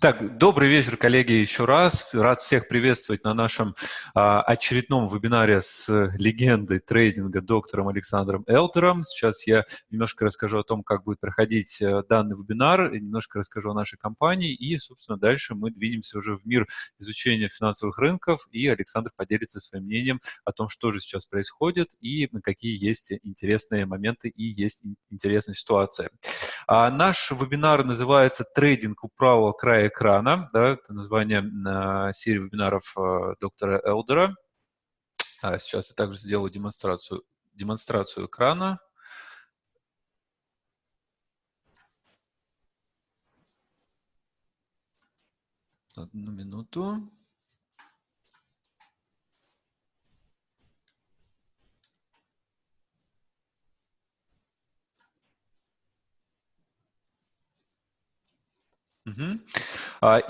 Так, добрый вечер, коллеги, еще раз. Рад всех приветствовать на нашем а, очередном вебинаре с легендой трейдинга доктором Александром Элтером. Сейчас я немножко расскажу о том, как будет проходить э, данный вебинар, немножко расскажу о нашей компании и, собственно, дальше мы двинемся уже в мир изучения финансовых рынков, и Александр поделится своим мнением о том, что же сейчас происходит и какие есть интересные моменты и есть интересная ситуация. А наш вебинар называется «Трейдинг у правого края экрана». Да, это название э, серии вебинаров э, доктора Элдера. А сейчас я также сделаю демонстрацию, демонстрацию экрана. Одну минуту. Угу.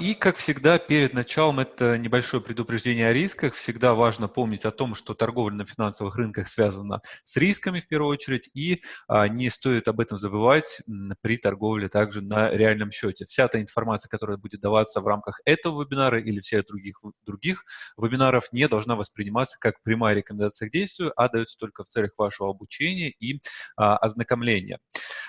И, как всегда, перед началом это небольшое предупреждение о рисках. Всегда важно помнить о том, что торговля на финансовых рынках связана с рисками в первую очередь, и а, не стоит об этом забывать при торговле также на реальном счете. Вся та информация, которая будет даваться в рамках этого вебинара или всех других, других вебинаров, не должна восприниматься как прямая рекомендация к действию, а дается только в целях вашего обучения и а, ознакомления.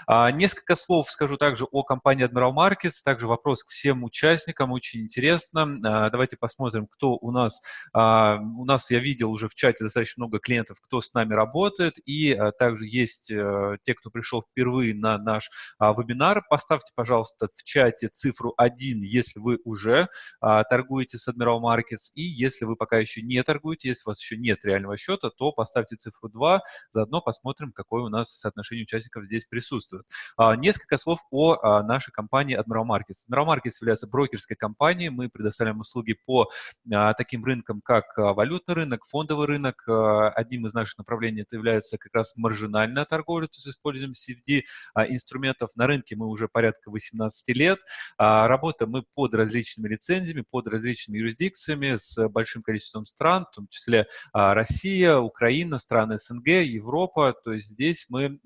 А, несколько слов скажу также о компании Admiral Markets, также вопрос к всем участникам, очень интересно. А, давайте посмотрим, кто у нас. А, у нас, я видел уже в чате достаточно много клиентов, кто с нами работает, и также есть э, те, кто пришел впервые на наш вебинар. Поставьте, пожалуйста, в чате цифру 1, если вы уже торгуете с Admiral Markets, и если вы пока еще не торгуете, если у вас еще нет реального счета, то поставьте цифру 2, заодно посмотрим, какое у нас соотношение участников здесь присутствует присутствуют. А, несколько слов о а, нашей компании Admiral Markets. Admiral Markets является брокерской компанией. Мы предоставляем услуги по а, таким рынкам, как валютный рынок, фондовый рынок. Одним из наших направлений это является как раз маржинальная торговля, то есть используем CFD инструментов. На рынке мы уже порядка 18 лет. Работаем мы под различными лицензиями, под различными юрисдикциями с большим количеством стран, в том числе Россия, Украина, страны СНГ, Европа. То есть здесь мы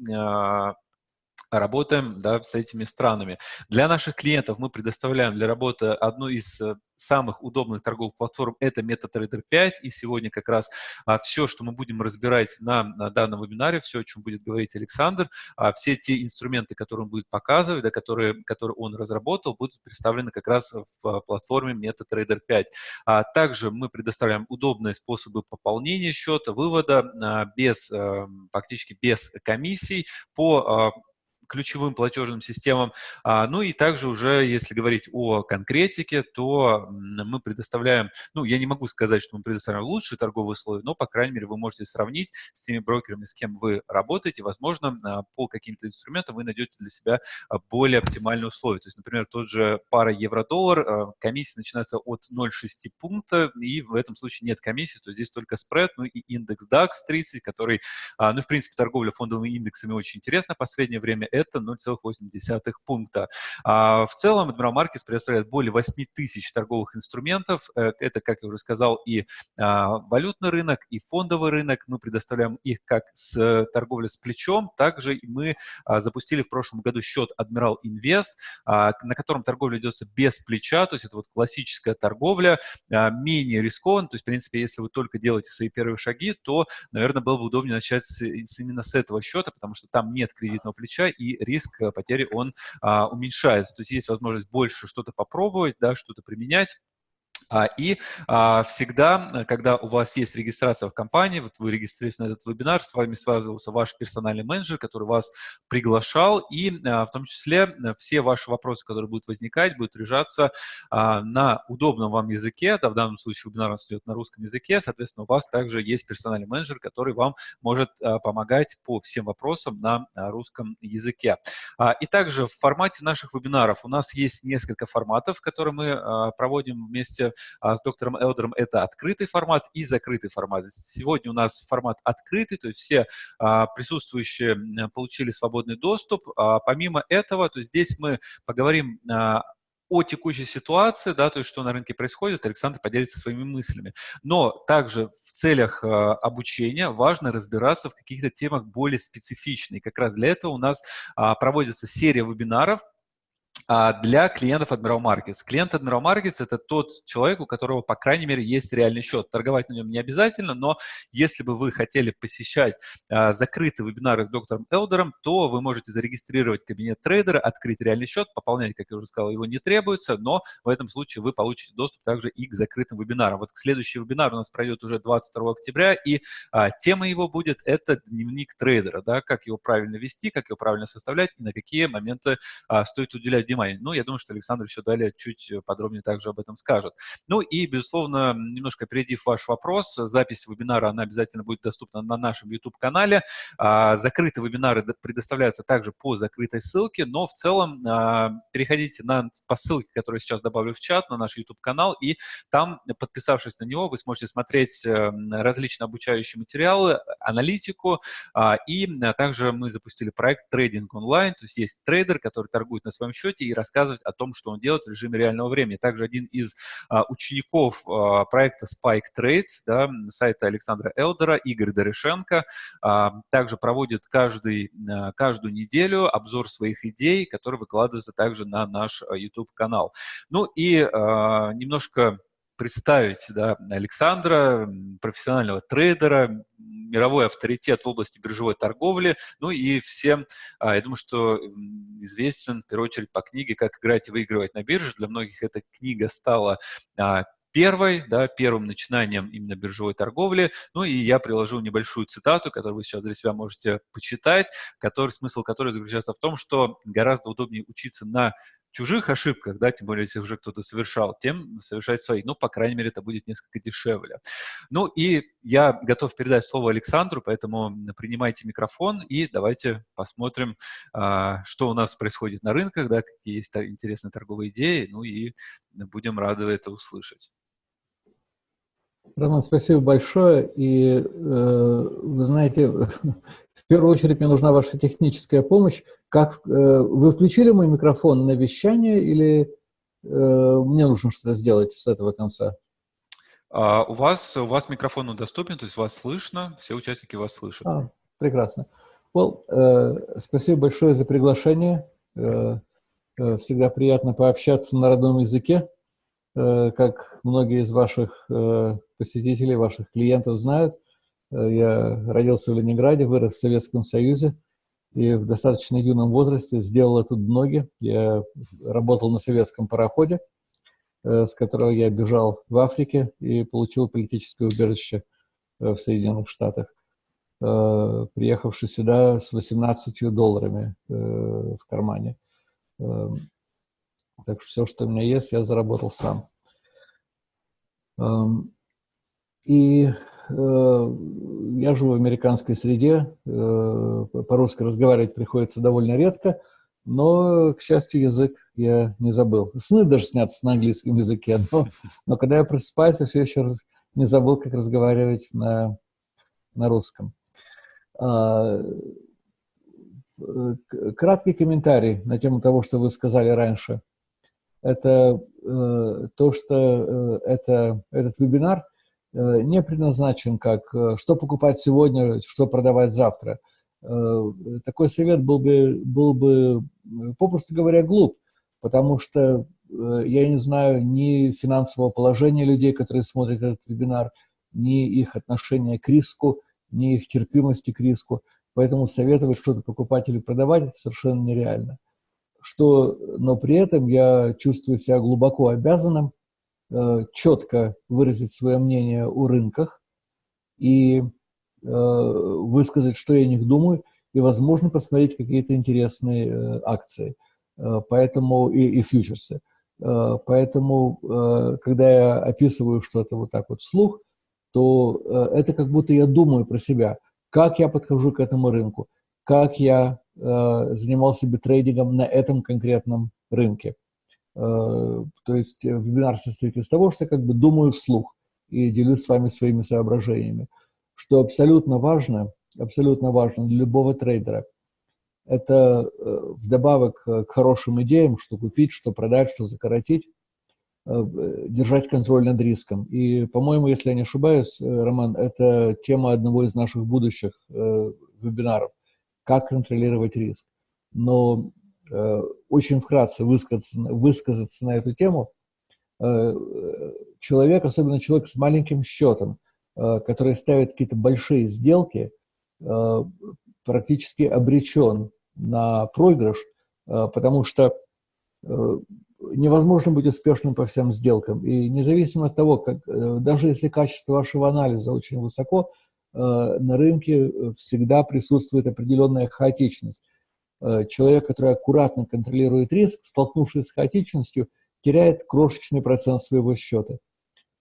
работаем да, с этими странами. Для наших клиентов мы предоставляем для работы одну из э, самых удобных торговых платформ – это MetaTrader 5. И сегодня как раз а, все, что мы будем разбирать на, на данном вебинаре, все, о чем будет говорить Александр, а, все те инструменты, которые он будет показывать, да, которые, которые он разработал, будут представлены как раз в а, платформе MetaTrader 5. А, также мы предоставляем удобные способы пополнения счета, вывода а, без, а, фактически без комиссий по а, ключевым платежным системам. А, ну и также уже, если говорить о конкретике, то мы предоставляем, ну, я не могу сказать, что мы предоставляем лучшие торговые условия, но, по крайней мере, вы можете сравнить с теми брокерами, с кем вы работаете. Возможно, а, по каким-то инструментам вы найдете для себя а, более оптимальные условия. То есть, например, тот же пара евро-доллар, комиссия начинается от 0,6 пункта, и в этом случае нет комиссии, то здесь только спред, ну и индекс DAX 30, который, ну, в принципе, торговля фондовыми индексами очень интересна в последнее время это 0,8 пункта. А в целом Admiral Markets предоставляет более 8 тысяч торговых инструментов. Э, это, как я уже сказал, и а, валютный рынок, и фондовый рынок. Мы предоставляем их как с торговлей с плечом, также мы а, запустили в прошлом году счет Admiral Invest, а, на котором торговля ведется без плеча, то есть это вот классическая торговля, менее рискованно, то есть, в принципе, если вы только делаете свои первые шаги, то, наверное, было бы удобнее начать с, именно с этого счета, потому что там нет кредитного плеча и риск э, потери, он а, уменьшается. То есть есть возможность больше что-то попробовать, да, что-то применять. А, и а, всегда, когда у вас есть регистрация в компании, вот вы регистрируетесь на этот вебинар, с вами связывался ваш персональный менеджер, который вас приглашал, и а, в том числе э, все ваши вопросы, которые будут возникать, будут решаться на удобном вам языке, да, в данном случае вебинар у нас идет на русском языке, соответственно, у вас также есть персональный менеджер, который вам может помогать по всем вопросам на русском языке. И также в формате наших вебинаров у нас есть несколько форматов, которые мы проводим вместе с доктором Элдером это открытый формат и закрытый формат. Сегодня у нас формат открытый, то есть все а, присутствующие получили свободный доступ. А помимо этого, то здесь мы поговорим о текущей ситуации, да, то есть что на рынке происходит, Александр поделится своими мыслями. Но также в целях э, обучения важно разбираться в каких-то темах более специфичных. И как раз для этого у нас э, проводится серия вебинаров, а, для клиентов Admiral Markets. Клиент Admiral Markets – это тот человек, у которого, по крайней мере, есть реальный счет. Торговать на нем не обязательно, но если бы вы хотели посещать а, закрытые вебинары с доктором Элдером, то вы можете зарегистрировать кабинет трейдера, открыть реальный счет, пополнять, как я уже сказал, его не требуется, но в этом случае вы получите доступ также и к закрытым вебинарам. Вот следующий вебинар у нас пройдет уже 22 октября, и а, тема его будет – это дневник трейдера, да, как его правильно вести, как его правильно составлять и на какие моменты а, стоит уделять внимание. Ну, я думаю, что Александр еще далее чуть подробнее также об этом скажет. Ну и, безусловно, немножко опередив ваш вопрос, запись вебинара, она обязательно будет доступна на нашем YouTube-канале. А, закрытые вебинары предоставляются также по закрытой ссылке, но в целом а, переходите на, по ссылке, которую я сейчас добавлю в чат, на наш YouTube-канал, и там, подписавшись на него, вы сможете смотреть э, различные обучающие материалы, аналитику, а, и также мы запустили проект «Трейдинг онлайн», то есть есть трейдер, который торгует на своем счете и рассказывать о том, что он делает в режиме реального времени. Также один из а, учеников а, проекта Spike Trade, да, сайта Александра Элдера, Игорь Дорошенко, а, также проводит каждый, а, каждую неделю обзор своих идей, которые выкладываются также на наш а, YouTube-канал. Ну и а, немножко представить да, Александра, профессионального трейдера, мировой авторитет в области биржевой торговли, ну и всем, а, я думаю, что известен, в первую очередь, по книге «Как играть и выигрывать на бирже». Для многих эта книга стала а, первой, да, первым начинанием именно биржевой торговли. Ну и я приложу небольшую цитату, которую вы сейчас для себя можете почитать, который, смысл которой заключается в том, что гораздо удобнее учиться на чужих ошибках, да, тем более, если уже кто-то совершал, тем совершать свои. Ну, по крайней мере, это будет несколько дешевле. Ну, и я готов передать слово Александру, поэтому принимайте микрофон и давайте посмотрим, а, что у нас происходит на рынках, да, какие есть интересные торговые идеи, ну и будем рады это услышать. Роман, спасибо большое. И э, вы знаете, в первую очередь мне нужна ваша техническая помощь. Как э, вы включили мой микрофон на вещание или э, мне нужно что-то сделать с этого конца? А, у вас у вас микрофон доступен, то есть вас слышно, все участники вас слышат. А, прекрасно. Well, э, спасибо большое за приглашение. Э, э, всегда приятно пообщаться на родном языке. Э, как многие из ваших э, посетителей, ваших клиентов знают, э, я родился в Ленинграде, вырос в Советском Союзе и в достаточно юном возрасте сделал тут ноги. Я работал на советском пароходе, с которого я бежал в Африке и получил политическое убежище в Соединенных Штатах, приехавший сюда с 18 долларами в кармане. Так что все, что у меня есть, я заработал сам. И э, я живу в американской среде, э, по-русски разговаривать приходится довольно редко, но, к счастью, язык я не забыл. Сны даже снятся на английском языке, но, но когда я просыпаюсь, я все еще не забыл, как разговаривать на, на русском. А, э, краткий комментарий на тему того, что вы сказали раньше это э, то, что э, это, этот вебинар э, не предназначен как э, что покупать сегодня, что продавать завтра. Э, такой совет был бы, был бы, попросту говоря, глуп, потому что э, я не знаю ни финансового положения людей, которые смотрят этот вебинар, ни их отношения к риску, ни их терпимости к риску. Поэтому советовать что-то покупать или продавать совершенно нереально что, но при этом я чувствую себя глубоко обязанным э, четко выразить свое мнение о рынках и э, высказать, что я о них думаю, и, возможно, посмотреть какие-то интересные э, акции, э, поэтому и, и фьючерсы. Э, поэтому, э, когда я описываю что-то вот так вот вслух, то э, это как будто я думаю про себя, как я подхожу к этому рынку, как я Э, занимался бы трейдингом на этом конкретном рынке. Э, то есть э, вебинар состоит из того, что я как бы думаю вслух и делюсь с вами своими соображениями. Что абсолютно важно, абсолютно важно для любого трейдера, это вдобавок к хорошим идеям, что купить, что продать, что закоротить, держать контроль над риском. И, по-моему, если я не ошибаюсь, Роман, это тема одного из наших будущих вебинаров как контролировать риск. Но очень вкратце высказаться, высказаться на эту тему. Человек, особенно человек с маленьким счетом, который ставит какие-то большие сделки, практически обречен на проигрыш, потому что невозможно быть успешным по всем сделкам. И независимо от того, как, э, даже если качество вашего анализа очень высоко, э, на рынке э, всегда присутствует определенная хаотичность. Человек, который аккуратно контролирует риск, столкнувшись с хаотичностью, теряет крошечный процент своего счета.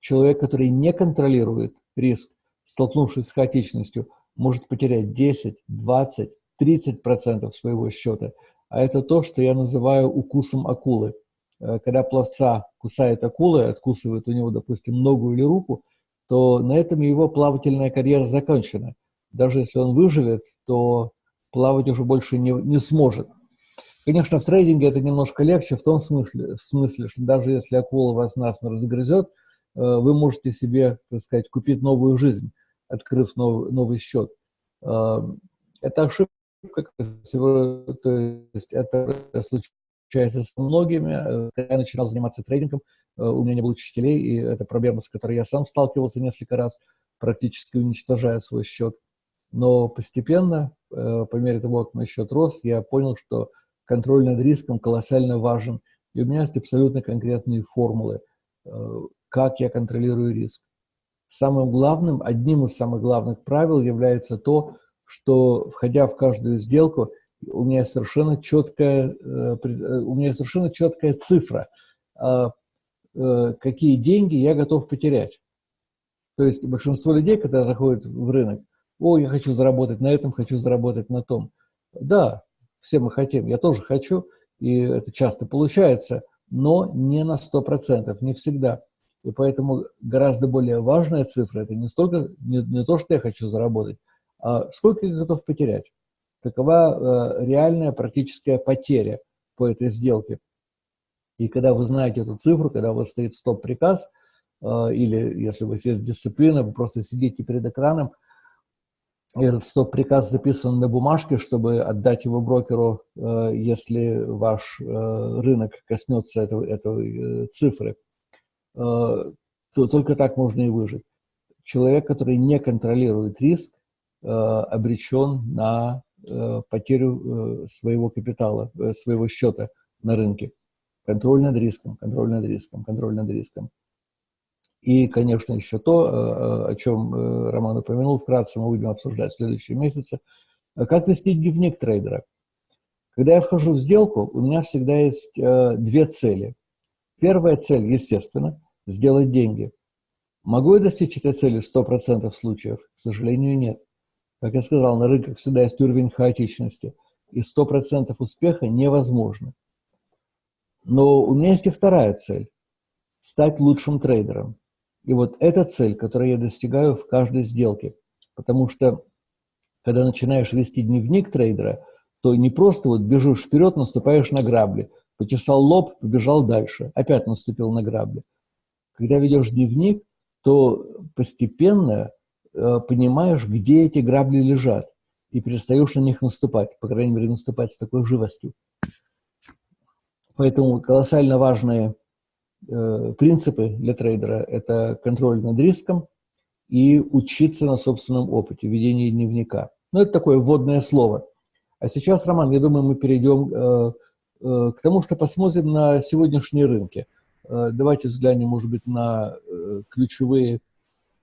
Человек, который не контролирует риск, столкнувшись с хаотичностью, может потерять 10, 20, 30 процентов своего счета. А это то, что я называю укусом акулы. Э, когда пловца кусает акула, откусывает у него, допустим, ногу или руку, то на этом его плавательная карьера закончена. Даже если он выживет, то плавать уже больше не, не сможет. Конечно, в трейдинге это немножко легче в том смысле, в смысле, что даже если акула вас насмерть загрызет, э, вы можете себе, так сказать, купить новую жизнь, открыв новый, новый счет. Э, это ошибка, то есть это случай общается с многими. Э, когда я начинал заниматься трейдингом, у меня не было учителей, и это проблема, с которой я сам сталкивался несколько раз, практически уничтожая свой счет. Но постепенно, э, по мере того, как мой счет рос, я понял, что контроль над риском колоссально важен. И у меня есть абсолютно конкретные формулы, как я контролирую риск. Самым главным, одним из самых главных правил является то, что, входя в каждую сделку, у меня совершенно четкая, э, э, у меня совершенно четкая цифра, а, э, какие деньги я готов потерять. То есть большинство людей, когда заходят в рынок, о, я хочу заработать на этом, хочу заработать на том. Да, все мы хотим, я тоже хочу, и это часто получается, но не на 100%, не всегда. И поэтому гораздо более важная цифра – это не, столько, не, не то, что я хочу заработать, а сколько я готов потерять какова э, реальная практическая потеря по этой сделке. И когда вы знаете эту цифру, когда у вас стоит стоп-приказ, э, или если у вас есть дисциплина, вы просто сидите перед экраном, этот стоп-приказ записан на бумажке, чтобы отдать его брокеру, э, если ваш рынок коснется этого, этой цифры, то только так можно и выжить. Человек, который не контролирует риск, обречен на Э, потерю э, своего капитала, э, своего счета на рынке. Контроль над риском, контроль над риском, контроль над риском. И, конечно, еще то, о чем Роман упомянул, вкратце мы будем обсуждать в следующие месяцы. Как вести дневник трейдера? Когда я вхожу в сделку, у меня всегда есть две цели. Первая цель, естественно, сделать деньги. Могу я достичь этой цели в 100% случаев? К сожалению, нет. Как я сказал, на рынках всегда есть уровень хаотичности, и 100% успеха невозможно. Но у меня есть и вторая цель – стать лучшим трейдером. И вот эта цель, которую я достигаю в каждой сделке. Потому что, когда начинаешь вести дневник трейдера, то не просто вот бежишь вперед, наступаешь на грабли, почесал лоб, побежал дальше, опять наступил на грабли. Когда ведешь дневник, то постепенно Э, понимаешь, где эти грабли лежат, и перестаешь на них наступать, по крайней мере, наступать с такой живостью. Поэтому колоссально важные э, принципы для трейдера – это контроль над риском и учиться на собственном опыте, ведение дневника. Ну, это такое вводное слово. А сейчас, Роман, я думаю, мы перейдем э, э, к тому, что посмотрим на сегодняшние рынки. Э, давайте взглянем, может быть, на э, ключевые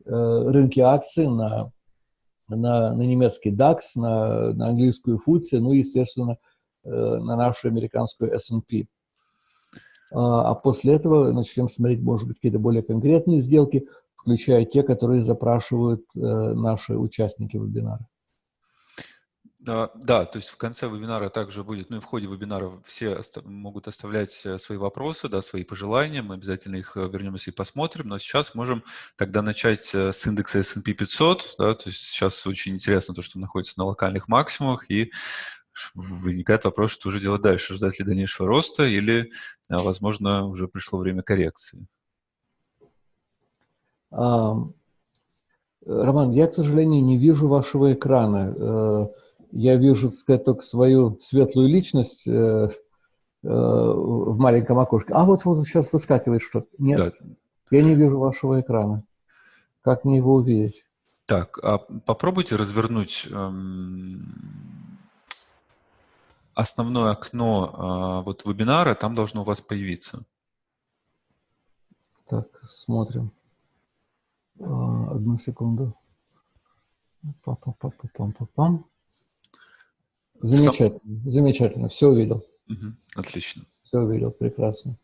Э, рынке акций, на, на, на немецкий DAX, на, на английскую FTSE, ну и, естественно, э, на нашу американскую S&P. А, а после этого начнем смотреть, может быть, какие-то более конкретные сделки, включая те, которые запрашивают э, наши участники вебинара. Да, да, то есть в конце вебинара также будет, ну и в ходе вебинара все могут оставлять э, свои вопросы, да, свои пожелания, мы обязательно их э, вернемся и посмотрим, но сейчас можем тогда начать с индекса S&P 500, да, то есть сейчас очень интересно то, что находится на локальных максимумах, и возникает вопрос, что уже делать дальше, ждать ли дальнейшего роста или, возможно, уже пришло время коррекции. Роман, я, к сожалению, не вижу вашего экрана я вижу, так сказать, только свою светлую личность, э, в маленьком окошке. А вот, вот сейчас выскакивает что-то. Нет, да. я не вижу вашего экрана. Как мне его увидеть? Так, а попробуйте развернуть эм, основное окно э, вот вебинара, там должно у вас появиться. Так, смотрим. А, одну секунду. Пам-пам-пам-пам-пам. Замечательно, Сам... замечательно, все увидел. Угу, отлично. Все увидел, прекрасно.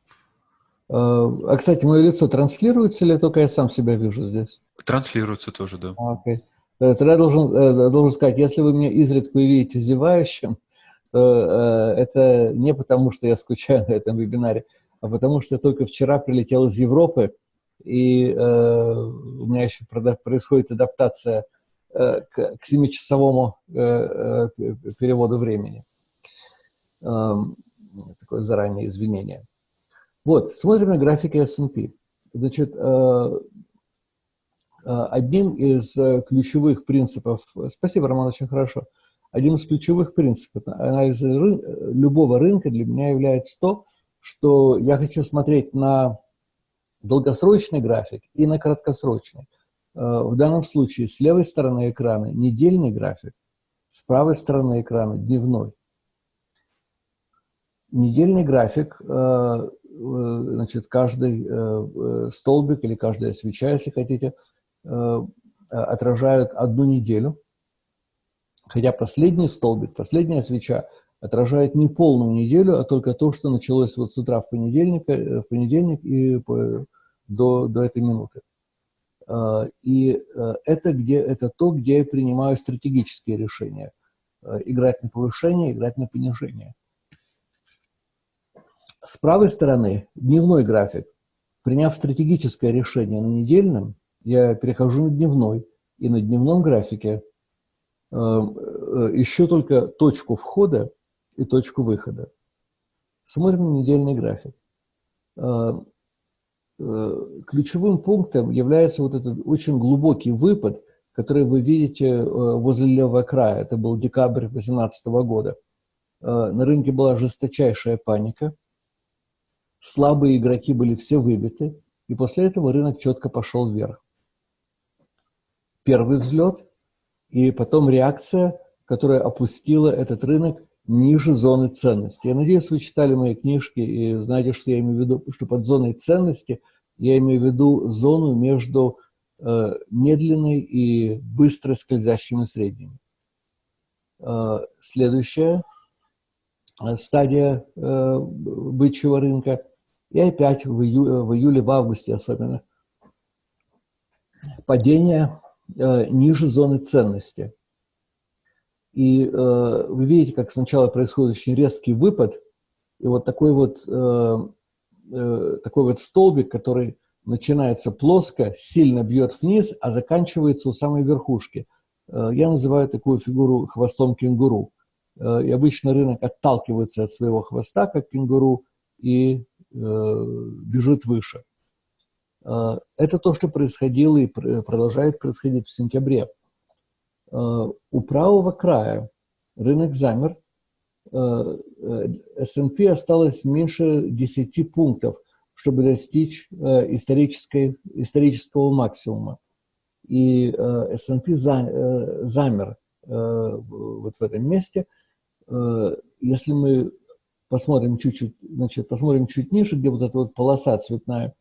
А, а, кстати, мое лицо транслируется или только я сам себя вижу здесь? Транслируется тоже, да. А, окей. Э, тогда должен, э, должен сказать, если вы меня изредка увидите зевающим, то э, это не потому, что я скучаю на этом вебинаре, а потому что я только вчера прилетел из Европы, и э, у меня еще происходит адаптация э, к, к 7-часовому э, э, переводу времени. Э, такое заранее извинение. Вот, смотрим на графики S&P. Значит, э, э, одним из э, ключевых принципов, спасибо, Роман, очень хорошо, одним из ключевых принципов анализа ры, любого рынка для меня является то, что я хочу смотреть на долгосрочный график и на краткосрочный. В данном случае с левой стороны экрана недельный график, с правой стороны экрана дневной. Недельный график Э, значит, каждый э, э, столбик или каждая свеча, если хотите, отражают одну неделю. Хотя последний столбик, последняя свеча отражает не полную неделю, а только то, что началось вот с утра в понедельник, в понедельник и по, до, до этой минуты. И это, где, это то, где я принимаю стратегические решения. Играть на повышение, играть на понижение. С правой стороны дневной график. Приняв стратегическое решение на недельном, я перехожу на дневной, и на дневном графике э, э, ищу только точку входа и точку выхода. Смотрим на недельный график. Э, э, ключевым пунктом является вот этот очень глубокий выпад, который вы видите э, возле левого края. Это был декабрь 2018 года. На рынке была жесточайшая паника – слабые игроки были все выбиты, и после этого рынок четко пошел вверх. Первый взлет, и потом реакция, которая опустила этот рынок ниже зоны ценности. Я надеюсь, вы читали мои книжки и знаете, что я имею в виду, что под зоной ценности я имею в виду зону между э, медленной и быстро скользящими средними. Э, следующая э, стадия э, бычьего рынка и опять в, ию, в июле, в августе особенно, падение ниже зоны ценности. И э, вы видите, как сначала происходит очень резкий выпад, и вот такой вот, э, э, такой вот столбик, который начинается плоско, сильно бьет вниз, а заканчивается у самой верхушки. Э, я называю такую фигуру хвостом кенгуру. Э, и обычно рынок отталкивается от своего хвоста, как кенгуру, и Э, бежит выше. Э, это то, что происходило и продолжает происходить в сентябре. Э, у правого края рынок замер, S&P осталось меньше 10 пунктов, чтобы достичь исторической, исторического максимума. И S&P замер вот в этом месте. Если мы посмотрим чуть-чуть, значит, посмотрим чуть ниже, где вот эта вот полоса цветная,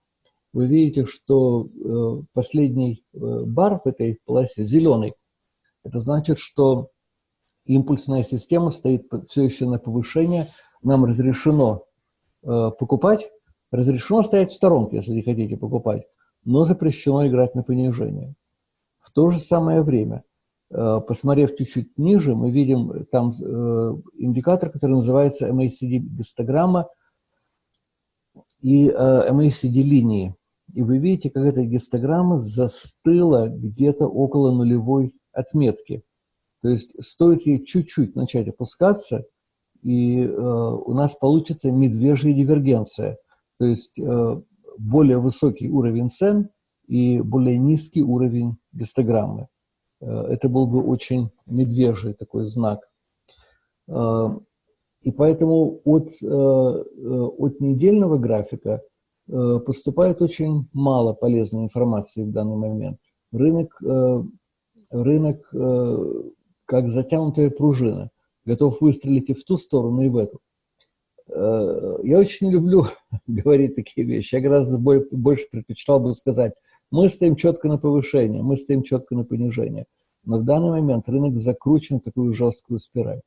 вы видите, что э, последний э, бар в этой полосе зеленый. Это значит, что импульсная система стоит все еще на повышение. Нам разрешено э, покупать, разрешено стоять в сторонке, если не хотите покупать, но запрещено играть на понижение. В то же самое время Э, посмотрев чуть-чуть ниже, мы видим там э, индикатор, который называется MACD-гистограмма и э, MACD-линии. И вы видите, как эта гистограмма застыла где-то около нулевой отметки. То есть стоит ей чуть-чуть начать опускаться, и э, у нас получится медвежья дивергенция. То есть э, более высокий уровень цен и более низкий уровень гистограммы. Э, это был бы очень медвежий такой знак. Э, И поэтому от, от недельного графика поступает очень мало полезной информации в данный момент. Рынок, рынок как затянутая пружина, готов выстрелить и в ту сторону, и в эту. Я очень люблю говорить такие вещи. Я гораздо больше предпочитал бы сказать, мы стоим четко на повышение, мы стоим четко на понижение. Но в данный момент рынок закручен в такую жесткую спираль.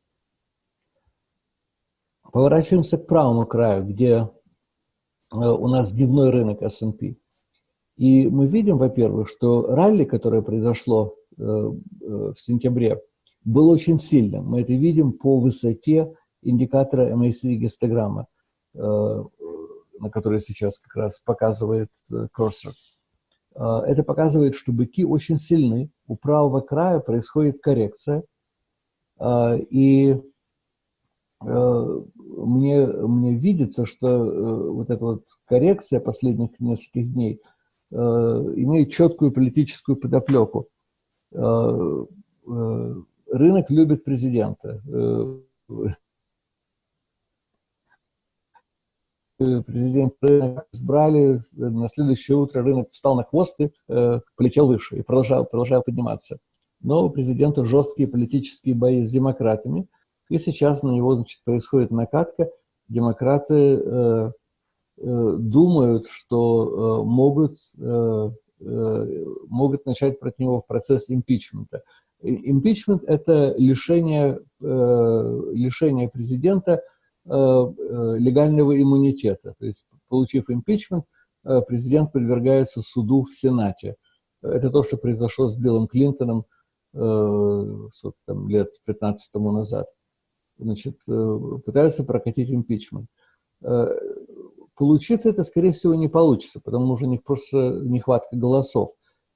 Поворачиваемся к правому краю, где э, у нас дневной рынок S&P. И мы видим, во-первых, что ралли, которое произошло э, э, в сентябре, было очень сильным. Мы это видим по высоте индикатора MACD гистограмма, на который сейчас как раз показывает курсор. Это показывает, что быки очень сильны. У правого края происходит коррекция. И мне, мне видится, что э, вот эта вот коррекция последних нескольких дней э, имеет четкую политическую подоплеку. Э, рынок любит президента. Президент избрали, на следующее утро рынок встал на хвост и полетел выше, и продолжал, продолжал подниматься. Но у президента жесткие политические бои с демократами – и сейчас на него значит, происходит накатка. Демократы э, э, думают, что э, могут, э, э, могут начать против него процесс импичмента. Импичмент – это лишение, э, лишение президента э, э, легального иммунитета. То есть, получив импичмент, э, президент подвергается суду в Сенате. Это то, что произошло с Биллом Клинтоном э, там, лет 15 тому назад значит, э, пытаются прокатить импичмент. Э, получиться это, скорее всего, не получится, потому что у них просто нехватка голосов.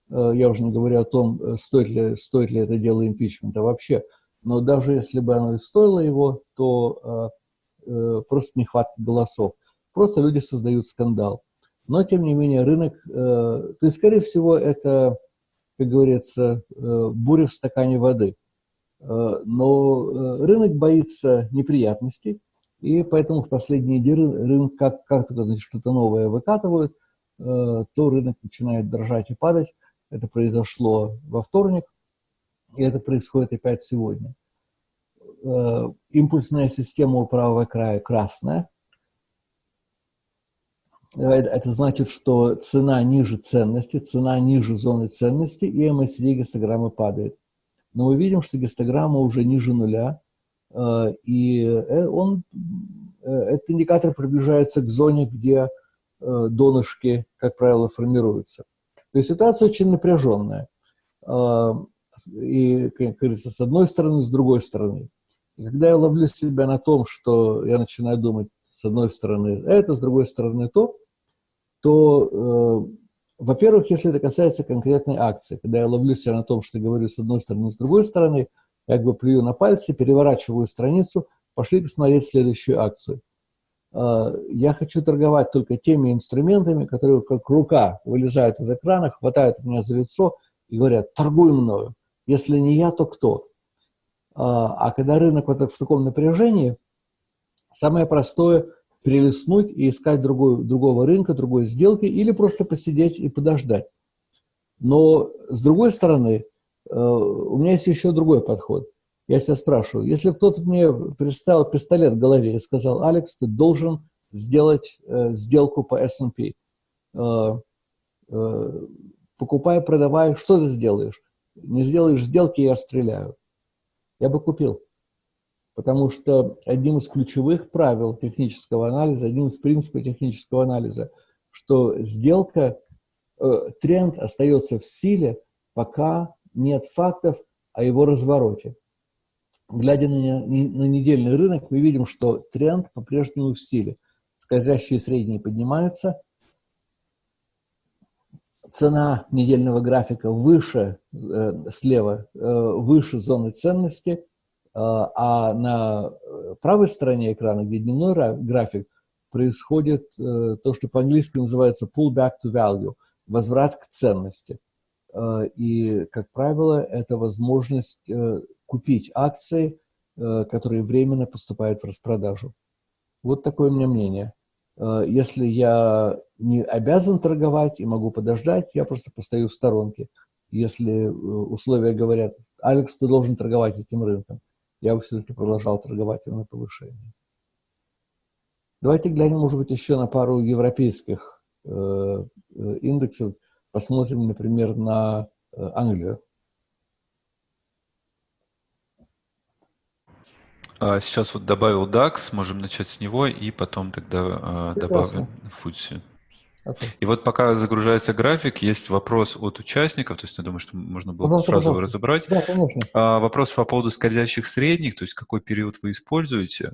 Э, я уже не говорю о том, стоит ли, стоит ли это дело импичмента вообще. Но даже если бы оно и стоило его, то просто нехватка голосов. Просто люди создают скандал. Но, тем не менее, рынок... То есть, скорее всего, это, как говорится, буря в стакане воды – но э, рынок боится неприятностей, и поэтому в последние дни рынок, как, как только что-то новое выкатывают, э, то рынок начинает дрожать и падать. Это произошло во вторник, и это происходит опять сегодня. Импульсная система у правого края красная. Это значит, что цена ниже ценности, цена ниже зоны ценности, и MACD гистограмма падает но мы видим, что гистограмма уже ниже нуля, э, и э, он, э, этот индикатор приближается к зоне, где донышки, как правило, формируются. То есть ситуация очень напряженная. И, как говорится, с одной стороны, с другой стороны. И когда я ловлю себя на том, что я начинаю думать, с одной стороны это, с другой стороны то, то во-первых, если это касается конкретной акции, когда я ловлю себя на том, что говорю с одной стороны, с другой стороны, как бы плюю на пальцы, переворачиваю страницу, пошли посмотреть следующую акцию. А, я хочу торговать только теми инструментами, которые как рука вылезают из экрана, хватают меня за лицо и говорят, торгуй мною. Если не я, то кто? А, а когда рынок вот в таком напряжении, самое простое – перелистнуть и искать другой, другого рынка, другой сделки, или просто посидеть и подождать. Но, с другой стороны, э, у меня есть еще другой подход. Я себя спрашиваю, если кто-то мне представил пистолет в голове и сказал, Алекс, ты должен сделать э, сделку по S&P, э, э, покупай, продавай, что ты сделаешь? Не сделаешь сделки, я стреляю. Я бы купил. Потому что одним из ключевых правил технического анализа, одним из принципов технического анализа, что сделка, э, тренд остается в силе, пока нет фактов о его развороте. Глядя на, на недельный рынок, мы видим, что тренд по-прежнему в силе. Скользящие средние поднимаются, цена недельного графика выше, э, слева, э, выше зоны ценности – а, а на э, правой стороне экрана, где дневной график, происходит э, то, что по-английски называется pull back to value, возврат к ценности. А, и, как правило, это возможность э, купить акции которые временно поступают в распродажу. Вот такое у меня мнение. Если я не обязан торговать и могу подождать, я просто постою в сторонке. Если условия говорят, Алекс, ты должен торговать этим рынком, я бы все-таки продолжал торговать его на повышение. Давайте глянем, может быть, еще на пару европейских э, э, индексов. Посмотрим, например, на э, Англию. А сейчас вот добавил DAX, можем начать с него и потом тогда э, добавим FTSE. Okay. И вот пока загружается график, есть вопрос от участников, то есть я думаю, что можно было пожалуйста, сразу его разобрать. Да, конечно. А, вопрос по поводу скользящих средних, то есть какой период вы используете?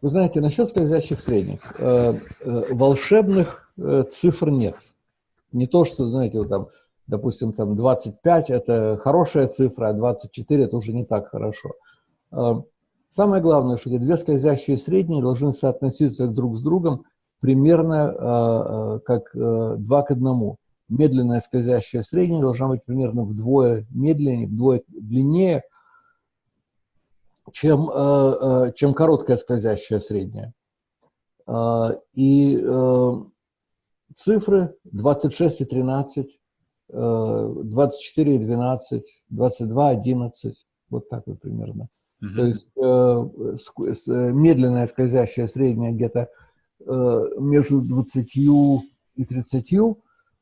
Вы знаете, насчет скользящих средних, э, э, волшебных э, цифр нет. Не то, что, знаете, вот там, допустим, там 25 – это хорошая цифра, а 24 – это уже не так хорошо. Самое главное, что эти две скользящие средние должны соотноситься друг с другом примерно как два к одному. Медленная скользящая средняя должна быть примерно вдвое медленнее, вдвое длиннее – чем, э, э, чем короткая скользящая средняя. Э, и цифры 26 и 13, 24 и 12, 22, 11, вот так вот примерно. Mm -hmm. То есть медленная скользящая средняя где-то между 20 и 30,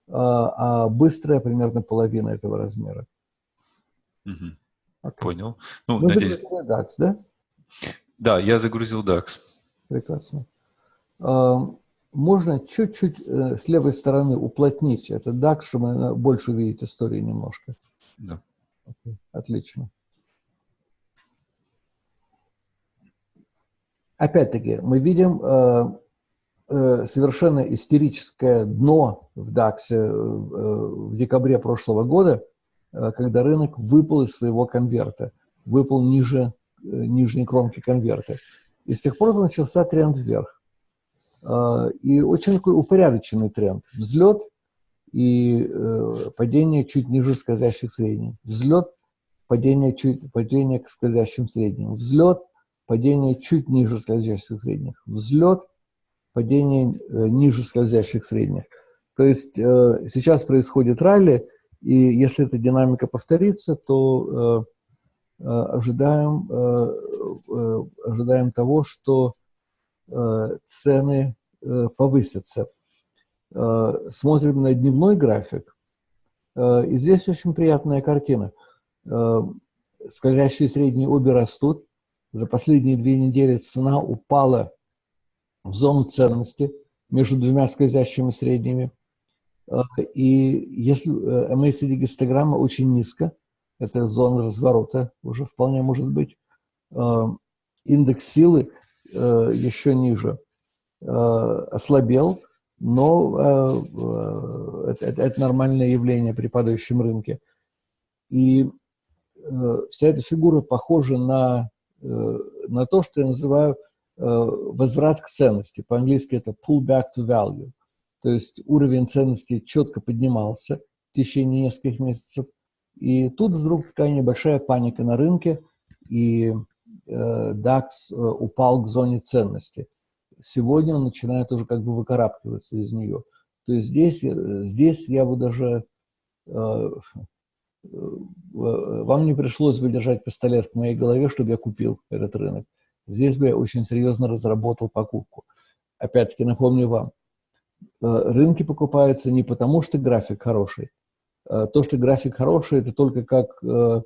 а быстрая примерно половина этого размера. Okay. Понял. Ну, Вы надеюсь... загрузили DAX, да? Да, я загрузил DAX. Прекрасно. А, можно чуть-чуть э, с левой стороны уплотнить этот DAX, чтобы больше увидеть истории немножко. Да. Okay. Отлично. Опять-таки, мы видим э, э, совершенно истерическое дно в DAX в декабре прошлого года – Э, когда рынок выпал из своего конверта, выпал ниже э, нижней кромки конверта. И с тех пор начался тренд вверх. Э, и очень такой упорядоченный тренд. Взлет и падение чуть ниже скользящих средних. Взлет, падение, чуть, падение к скользящим средним. Взлет, падение чуть ниже скользящих средних. Взлет, падение ниже скользящих средних. То есть сейчас происходит ралли, и если эта динамика повторится, то э, э, ожидаем, э, ожидаем того, что цены повысятся. Смотрим на дневной график, и здесь очень приятная картина. Скользящие средние обе растут. За последние две недели цена упала в зону ценности между двумя скользящими средними. Э, и если MACD э, гистограмма очень низко, это зона разворота уже вполне может быть, э, индекс силы еще ниже, ослабел, но это, это, это нормальное явление при падающем рынке. И вся эта фигура похожа на, на то, что я называю возврат к ценности. По-английски это pull back to value. То есть уровень ценности четко поднимался в течение нескольких месяцев. И тут вдруг такая небольшая паника на рынке, и э, DAX э, упал к зоне ценности. Сегодня он начинает уже как бы выкарабкиваться из нее. То есть здесь, э, здесь я бы даже... Э, э, вам не пришлось бы держать пистолет в моей голове, чтобы я купил этот рынок. Здесь бы я очень серьезно разработал покупку. Опять-таки напомню вам, Э, рынки покупаются не потому, что график хороший. Э, то, что график хороший, это только как э,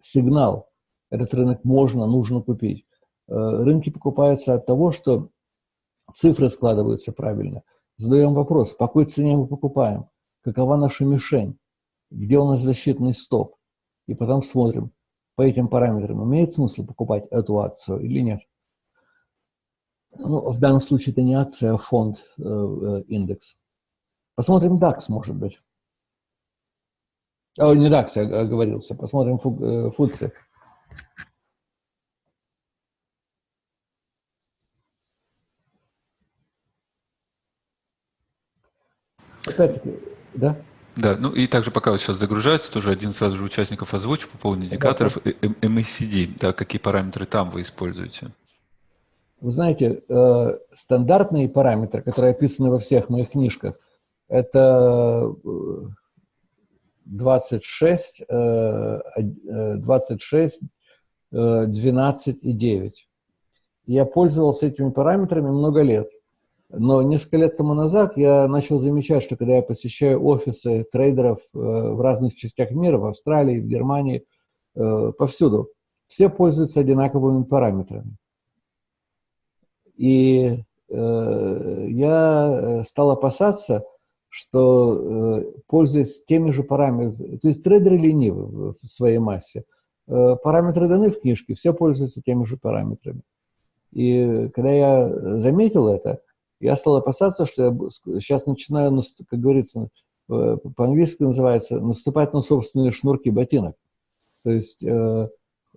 сигнал. Этот рынок можно, нужно купить. Рынки покупаются от того, что цифры складываются правильно. Задаем вопрос, по какой цене мы покупаем, какова наша мишень, где у нас защитный стоп. И потом смотрим, по этим параметрам имеет смысл покупать эту акцию или нет. Ну, в данном случае это не акция, а фонд, э, индекс. Посмотрим DAX, может быть. О, не DAX, я оговорился. Посмотрим фу, э, FTSE. Опять-таки, да? Да, ну и также пока вот сейчас загружается, тоже один сразу же участников озвучу по поводу индикаторов MACD, да, какие параметры там вы используете? Вы знаете, э, стандартные параметры, которые описаны во всех моих книжках, это 26, 26, 12 и 9. Я пользовался этими параметрами много лет. Но несколько лет тому назад я начал замечать, что когда я посещаю офисы трейдеров э, в разных частях мира, в Австралии, в Германии, э, повсюду, все пользуются одинаковыми параметрами. И э, я стал опасаться, что, пользуясь теми же параметрами, то есть трейдеры ленивы в своей массе, параметры даны в книжке, все пользуются теми же параметрами. И когда я заметил это, я стал опасаться, что я сейчас начинаю, как говорится, э, по-английски называется, наступать на собственные шнурки ботинок. То есть э,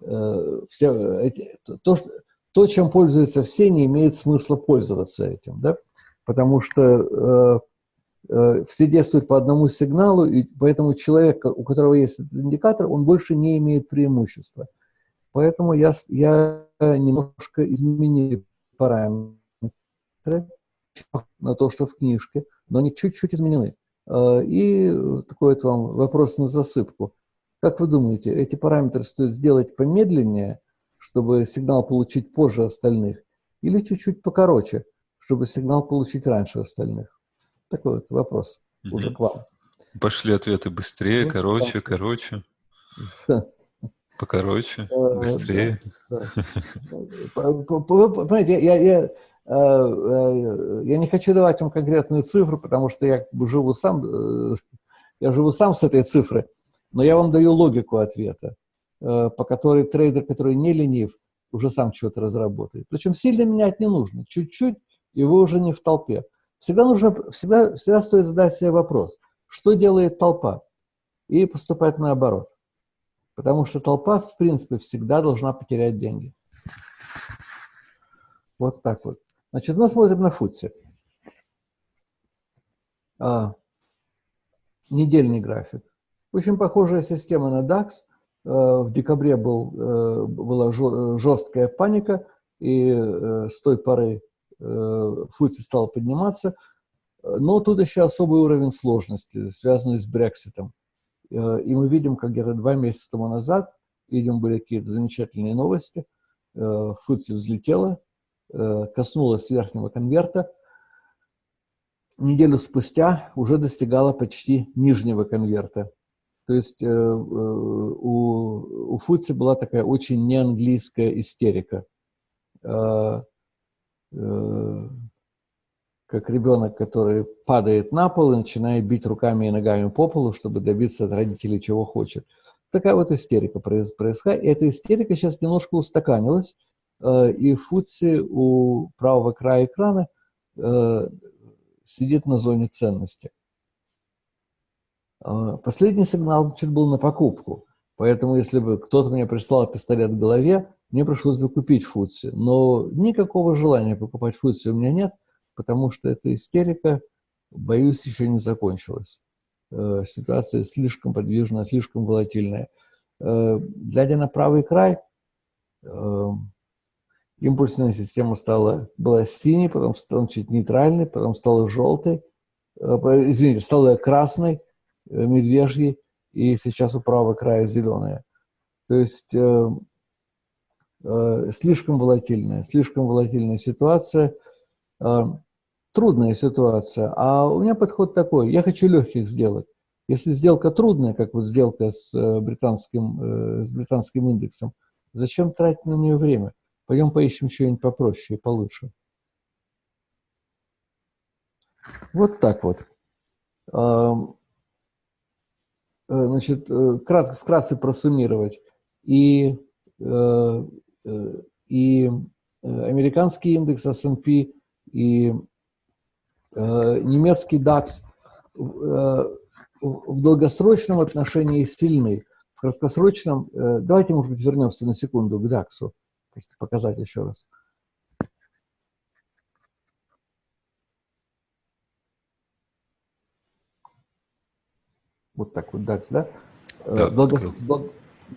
э, все эти, то, что, то, чем пользуются все, не имеет смысла пользоваться этим, да? потому что э, э, все действуют по одному сигналу, и поэтому человек, у которого есть этот индикатор, он больше не имеет преимущества. Поэтому я, я немножко изменил параметры, на то, что в книжке, но они чуть-чуть изменены. А, и такой вот вам вопрос на засыпку. Как вы думаете, эти параметры стоит сделать помедленнее, чтобы сигнал получить позже остальных, или чуть-чуть покороче, чтобы сигнал получить раньше остальных? Такой вот вопрос угу. уже к вам. Пошли ответы быстрее, ну, короче, да. короче. Покороче, быстрее. Понимаете, я, я, Э, э, я не хочу давать вам конкретную цифру, потому что я живу сам, э, я живу сам с этой цифрой, но я вам даю логику ответа, по которой трейдер, который не ленив, уже сам что-то разработает. Причем сильно менять не нужно, чуть-чуть, и вы уже не в толпе. Всегда, нужно, всегда, всегда стоит задать себе вопрос, что делает толпа, и поступать наоборот. Потому что толпа, в принципе, всегда должна потерять деньги. Вот так вот. Значит, мы смотрим на футси. А, недельный график. Очень похожая система на DAX. А, в декабре был, а, была жесткая паника, и а, с той поры а, футси стал подниматься. Но тут еще особый уровень сложности, связанный с Брекситом. И мы видим, как где-то два месяца тому назад, видим, были какие-то замечательные новости, футси взлетела, Э, коснулась верхнего конверта, неделю спустя уже достигала почти нижнего конверта. То есть э, э, у, у Фудси была такая очень неанглийская истерика. Как ребенок, который падает на пол и начинает бить руками и ногами по полу, чтобы добиться от родителей чего хочет. Такая вот истерика происходит. И эта истерика сейчас немножко устаканилась. Э, и футси у правого края экрана э, сидит на зоне ценности. Э, последний сигнал значит, был на покупку. Поэтому, если бы кто-то мне прислал пистолет в голове, мне пришлось бы купить футси. Но никакого желания покупать футси у меня нет, потому что эта истерика, боюсь, еще не закончилась. Ситуация слишком подвижная, слишком волатильная. Глядя на правый край, импульсная система стала, была синей, потом стала чуть нейтральной, потом стала желтой, э, извините, стала красной, э, медвежьей, и сейчас у правого края зеленая. То есть э, э, слишком волатильная, слишком волатильная ситуация, э, трудная ситуация. А у меня подход такой, я хочу легких сделок. Если сделка трудная, как вот сделка с британским, с британским индексом, зачем тратить на нее время? Пойдем поищем что-нибудь попроще и получше. Вот так вот. Э, значит, э, крат, вкратце просуммировать. И, э, и американский индекс S&P, и немецкий DAX в долгосрочном отношении сильны. В краткосрочном, давайте, может быть, вернемся на секунду к DAX. Показать еще раз. Вот так вот, DAX, да? Да, Долго,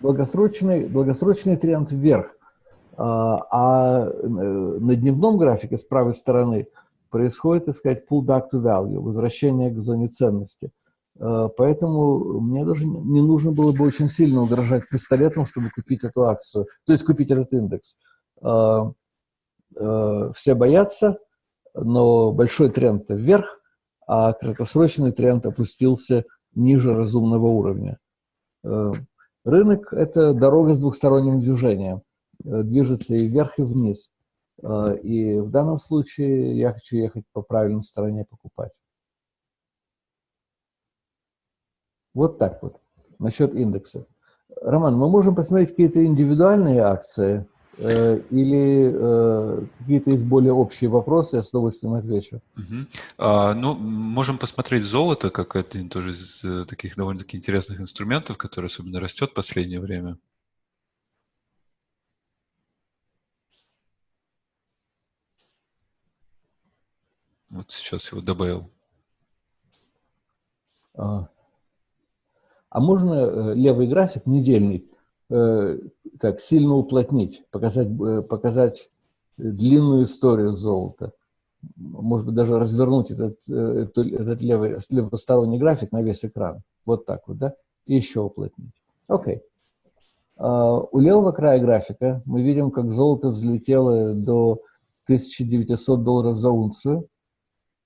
долгосрочный, долгосрочный тренд вверх. А, а на дневном графике с правой стороны происходит, так сказать, pull back to value, возвращение к зоне ценности. Поэтому мне даже не нужно было бы очень сильно угрожать пистолетом, чтобы купить эту акцию, то есть купить этот индекс. Все боятся, но большой тренд вверх, а краткосрочный тренд опустился ниже разумного уровня. Рынок – это дорога с двухсторонним движением. Э, движется и вверх, и вниз. Э, и в данном случае я хочу ехать по правильной стороне покупать. Вот так вот. Насчет индекса. Роман, мы можем посмотреть какие-то индивидуальные акции – Э, или э, какие-то есть более общие вопросы, я с удовольствием отвечу. Угу. А, ну, можем посмотреть золото, как один тоже из э, таких довольно-таки интересных инструментов, который особенно растет в последнее время. Вот сейчас его добавил. А, а можно левый график недельный так, сильно уплотнить, показать, э, показать длинную историю золота. Может быть, даже развернуть этот, э, этот левый, левосторонний график на весь экран. Вот так вот, да? И еще уплотнить. Окей. Okay. Uh, у левого края графика мы видим, как золото взлетело до 1900 долларов за унцию,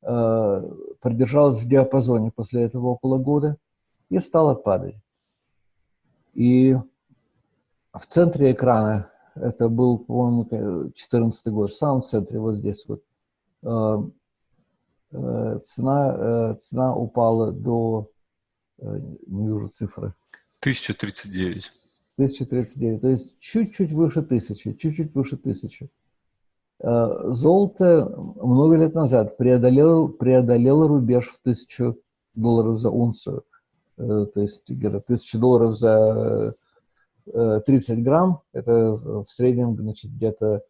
uh, продержалось в диапазоне после этого около года и стало падать. И в центре экрана, это был, по-моему, 14 год, в самом центре, вот здесь вот, э, э, цена, э, цена упала до, не вижу цифры. 1039. 1039, то есть чуть-чуть выше тысячи, чуть-чуть выше тысячи. Золото много лет назад преодолело, преодолело рубеж в тысячу долларов за унцию. То есть где-то тысяча долларов за 30 э, грамм, это в среднем значит, где-то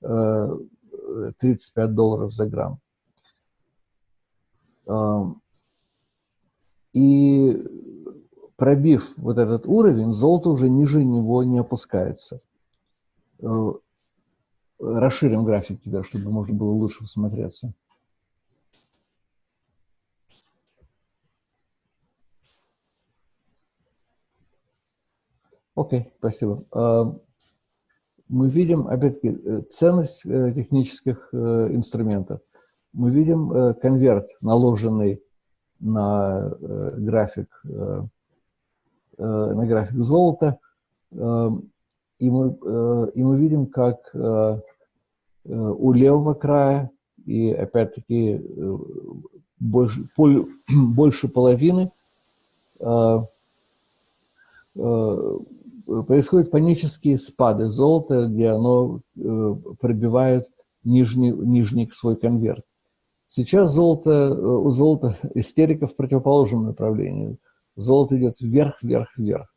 35 э, долларов за грамм. И пробив вот этот уровень, золото уже ниже него не опускается. Э, расширим график теперь, чтобы можно было лучше всмотреться. Окей, okay, спасибо. А, мы видим, опять-таки, э, ценность э, технических э, инструментов. Мы видим конверт, наложенный на график, на график золота, и мы, и мы видим, как у левого края и, опять-таки, больше, больше половины происходят панические спады золота, где оно э, пробивает нижний, нижний свой конверт. Сейчас золото, э, у золота истерика в противоположном направлении. Золото идет вверх, вверх, вверх.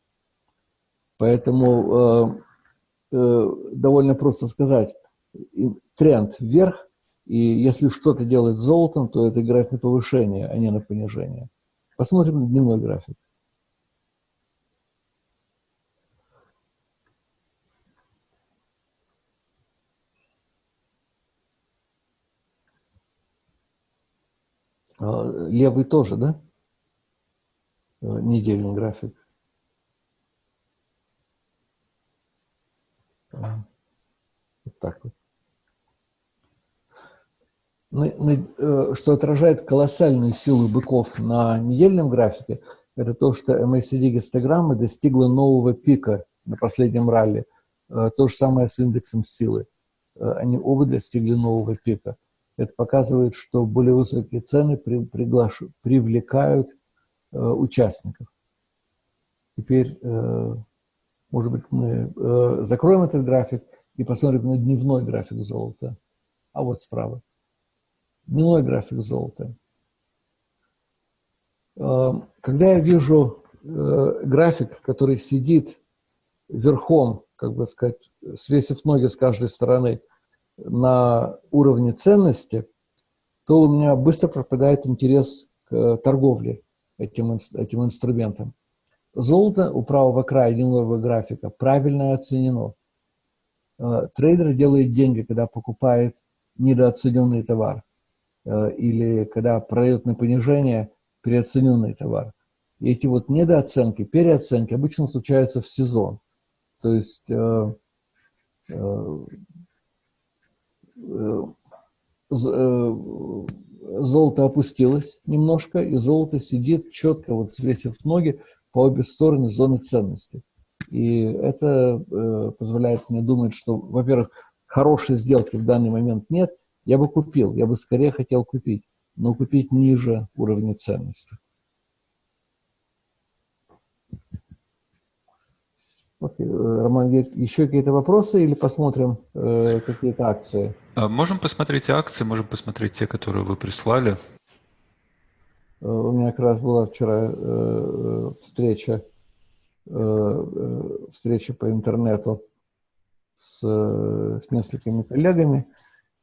Поэтому э, э, довольно просто сказать, тренд вверх, и если что-то делает с золотом, то это играет на повышение, а не на понижение. Посмотрим дневной график. Левый тоже, да? А, недельный график. А, вот так вот. Э, что отражает колоссальную силу быков на недельном графике, это то, что MACD гистограмма достигла нового пика на последнем ралли. То же самое с индексом силы. Они оба достигли нового пика. Это показывает, что более высокие цены при, приглаш... привлекают э, участников. Теперь, э, может быть, мы э, закроем этот график и посмотрим на дневной график золота. А вот справа. Дневной график золота. Э, когда я вижу э, график, который сидит верхом, как бы сказать, свесив ноги с каждой стороны – на уровне ценности, то у меня быстро пропадает интерес к торговле. этим, этим инструментом. Золото у правого края дневного графика правильно оценено. Э, трейдер делает деньги, когда покупает недооцененный товар э, или когда продает на понижение переоцененный товар. И эти вот недооценки, переоценки обычно случаются в сезон. То есть э, э, э, э золото опустилось немножко, и золото сидит четко, вот свесив ноги по обе стороны зоны ценности. И это э, позволяет мне думать, что, во-первых, хорошей сделки в данный момент нет, я бы купил, я бы скорее хотел купить, но купить ниже уровня ценности. Окей. Э, Роман, еще какие-то вопросы или посмотрим э, какие-то акции? А, можем посмотреть акции, можем посмотреть те, которые вы прислали. Э, у меня как раз была вчера э, встреча, э, встреча по интернету с, с несколькими коллегами,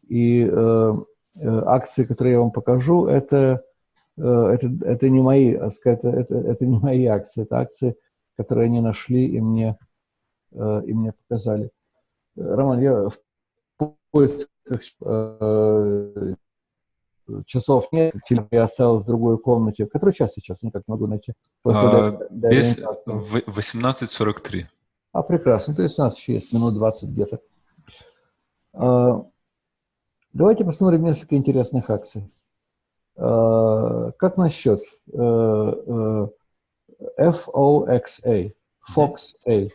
и э, акции, которые я вам покажу, это, это, это не мои, это, это, это не мои акции, это акции, которые они нашли и мне, и мне показали. Роман, я в поисках часов нет, телефон я оставил в другой комнате. Который час сейчас? Никак не могу найти. А, без 18.43. А, прекрасно. То есть у нас еще есть минут 20 где-то. А, давайте посмотрим несколько интересных акций. А, как насчет а, FOXA? FOXA.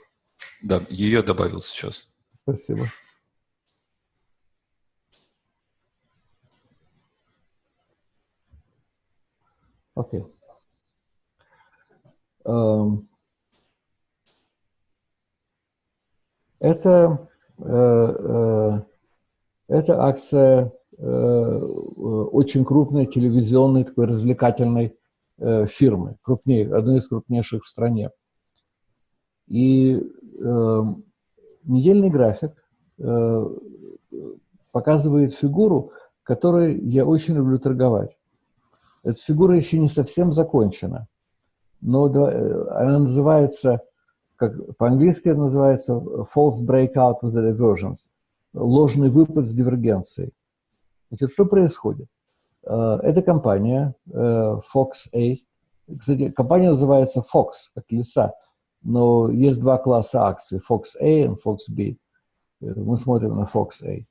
Да, ее добавил сейчас. Спасибо. Окей. Эм, это, э, э, это акция э, очень крупной телевизионной такой развлекательной фирмы, крупнее, одной из крупнейших в стране. И эм, недельный график показывает фигуру, которой я очень люблю торговать. Эта фигура еще не совсем закончена, но э, она называется, как по-английски называется false breakout with divergence, ложный выпад с дивергенцией. Значит, что происходит? Э, эта компания э, Fox A, кстати, компания называется Fox, как леса, но есть два класса акций, Fox A и Fox B. Мы смотрим на Fox A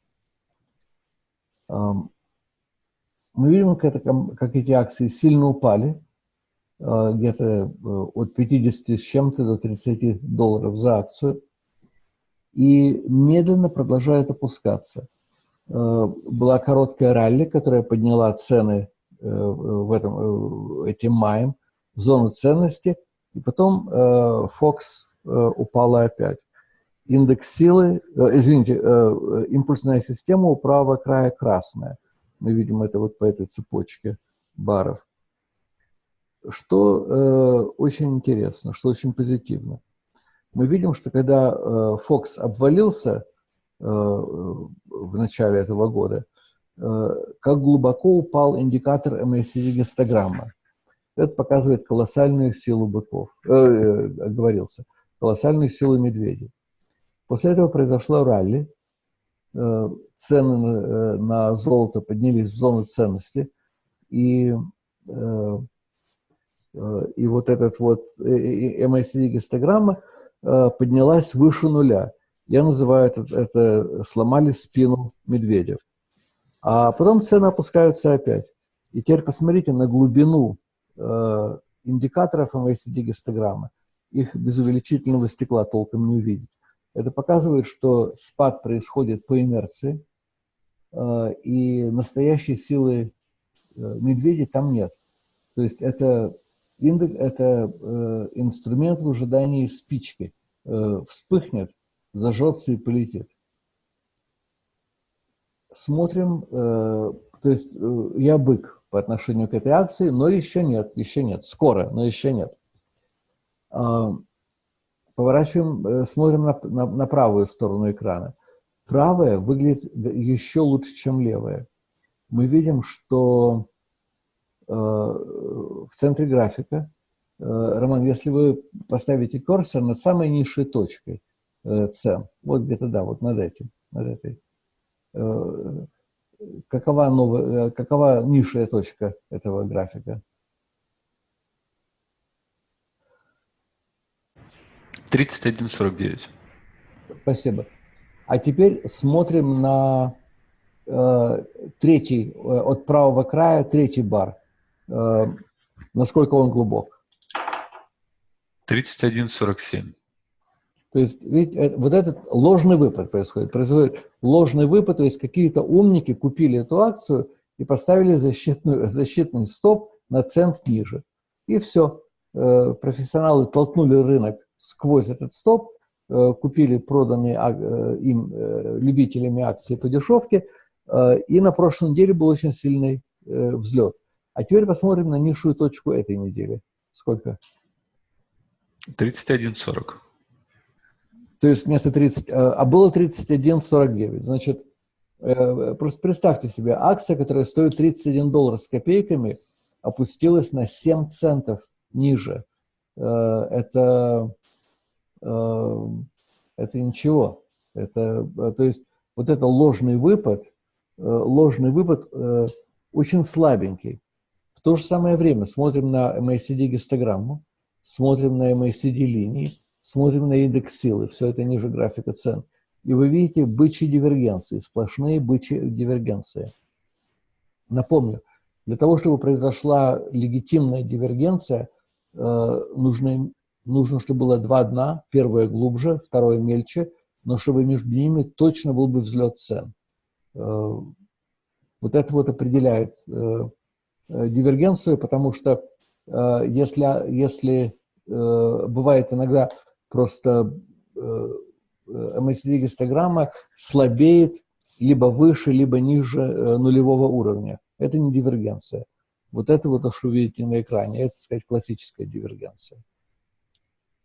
мы видим, как, это, как эти акции сильно упали, э, где-то э, от 50 с чем-то до 30 долларов за акцию, и медленно продолжает опускаться. Э, была короткая ралли, которая подняла цены в этом, этим маем в зону ценности, и потом Fox упала опять. Индекс силы, извините, импульсная система у правого края красная – мы видим это вот по этой цепочке баров. Что э, очень интересно, что очень позитивно. Мы видим, что когда э, Fox обвалился э, в начале этого года, э, как глубоко упал индикатор MACD-гистограмма. Это показывает колоссальную силу быков, э, э, говорился, колоссальную силу медведей. После этого произошло ралли, цены э, на золото поднялись в зону ценности, и, э, и вот этот вот MACD-гистограмма поднялась выше нуля. Я называю это, это сломали спину медведев. А потом цены опускаются опять. И теперь посмотрите на глубину индикаторов MACD-гистограммы. Их без увеличительного стекла толком не увидеть. Это показывает, что спад происходит по инерции, э, и настоящей силы э, медведя там нет. То есть это, индекс, это э, инструмент в ожидании спички. Вспыхнет, зажжется и полетит. Смотрим, то есть я бык по отношению к этой акции, но еще нет, еще нет, скоро, но еще нет. Поворачиваем, э, смотрим на, на, на правую сторону экрана. Правая выглядит еще лучше, чем левая. Мы видим, что э, в центре графика, Роман, если вы поставите курсор над самой низшей точкой цен, вот где-то, да, вот над этим, над этой, какова, новая, какова низшая точка этого графика? 31.49. Спасибо. А теперь смотрим на э, третий, э, от правого края, третий бар. Э, насколько он глубок? 31.47. То есть, видите, э, вот этот ложный выпад происходит. Происходит ложный выпад, то есть какие-то умники купили эту акцию и поставили защитную, защитный стоп на цент ниже. И все. Э, профессионалы толкнули рынок сквозь этот стоп, э, купили проданные э, им э, любителями акции по дешевке, и на прошлой неделе был очень сильный взлет. А теперь посмотрим на низшую точку этой недели. Сколько? 31.40. То есть вместо 30, а было 31.49. Значит, просто представьте себе, акция, которая стоит 31 доллар с копейками, опустилась на 7 центов ниже. Это это ничего. Это, э, то есть вот это ложный выпад, э, ложный выпад очень слабенький. В то же самое время смотрим на MACD гистограмму, смотрим на MACD линии, смотрим на индекс силы, все это ниже графика цен. И вы видите бычьи дивергенции, сплошные бычьи дивергенции. Напомню, для того, чтобы произошла легитимная дивергенция, нужно нужно, чтобы было два дна, первое глубже, второе мельче, но чтобы между ними точно был бы взлет цен. Э, вот это вот определяет э, э, дивергенцию, потому что если, если бывает иногда просто MACD-гистограмма слабеет либо выше, либо ниже нулевого уровня. Это не дивергенция. Вот это вот то, что вы видите на экране, это, так сказать, классическая дивергенция.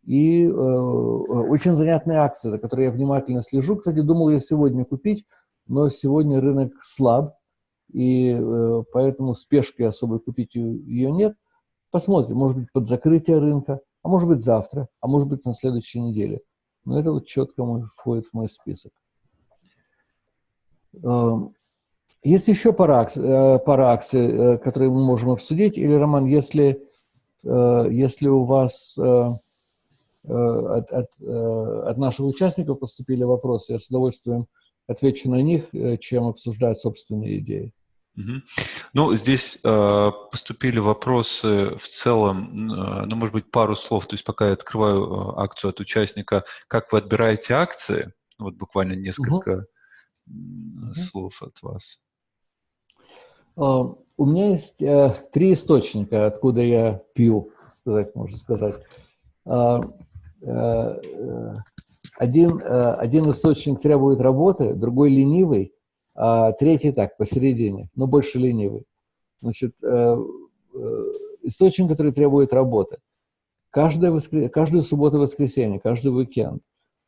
И э, очень занятные акции, за которые я внимательно слежу. Кстати, думал я сегодня купить, но сегодня рынок слаб, и э, поэтому спешки особой купить ее нет. Посмотрим, может быть, под закрытие рынка, а может быть, завтра, а может быть, на следующей неделе. Но это вот четко мой, входит в мой список. Э, есть еще пара э, пара акций, э, которые мы можем обсудить. Или, Роман, если, э, если у вас... Э, Э, от, от, э, от наших участников поступили вопросы, я с удовольствием отвечу на них, э, чем обсуждать собственные идеи. Угу. Ну, здесь э, поступили вопросы в целом, э, ну, может быть, пару слов, то есть пока я открываю э, акцию от участника, как вы отбираете акции, вот буквально несколько угу. слов от вас. Uh, у меня есть uh, три источника, откуда я пью, сказать, можно сказать. Uh, Э, э, один, э, один источник требует работы, другой ленивый, а третий так, посередине, но больше ленивый. Значит, источник, который требует работы. Каждое воскр... Каждую субботу воскресенье, каждый уикенд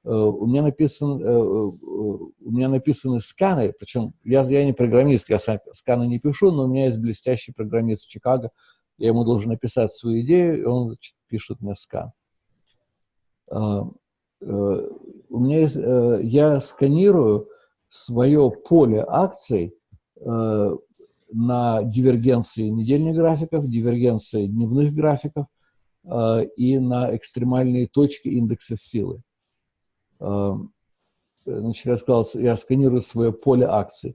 у меня, написан, у меня написаны сканы, причем я, я не программист, я сканы не пишу, но у меня есть блестящий программист в Чикаго, я ему должен написать свою идею, и он пишет мне скан. А, э, у меня есть, э, я сканирую свое поле акций э, на дивергенции недельных графиков, дивергенции дневных графиков и на экстремальные точки индекса силы. Значит, я сказал, я сканирую свое поле акций.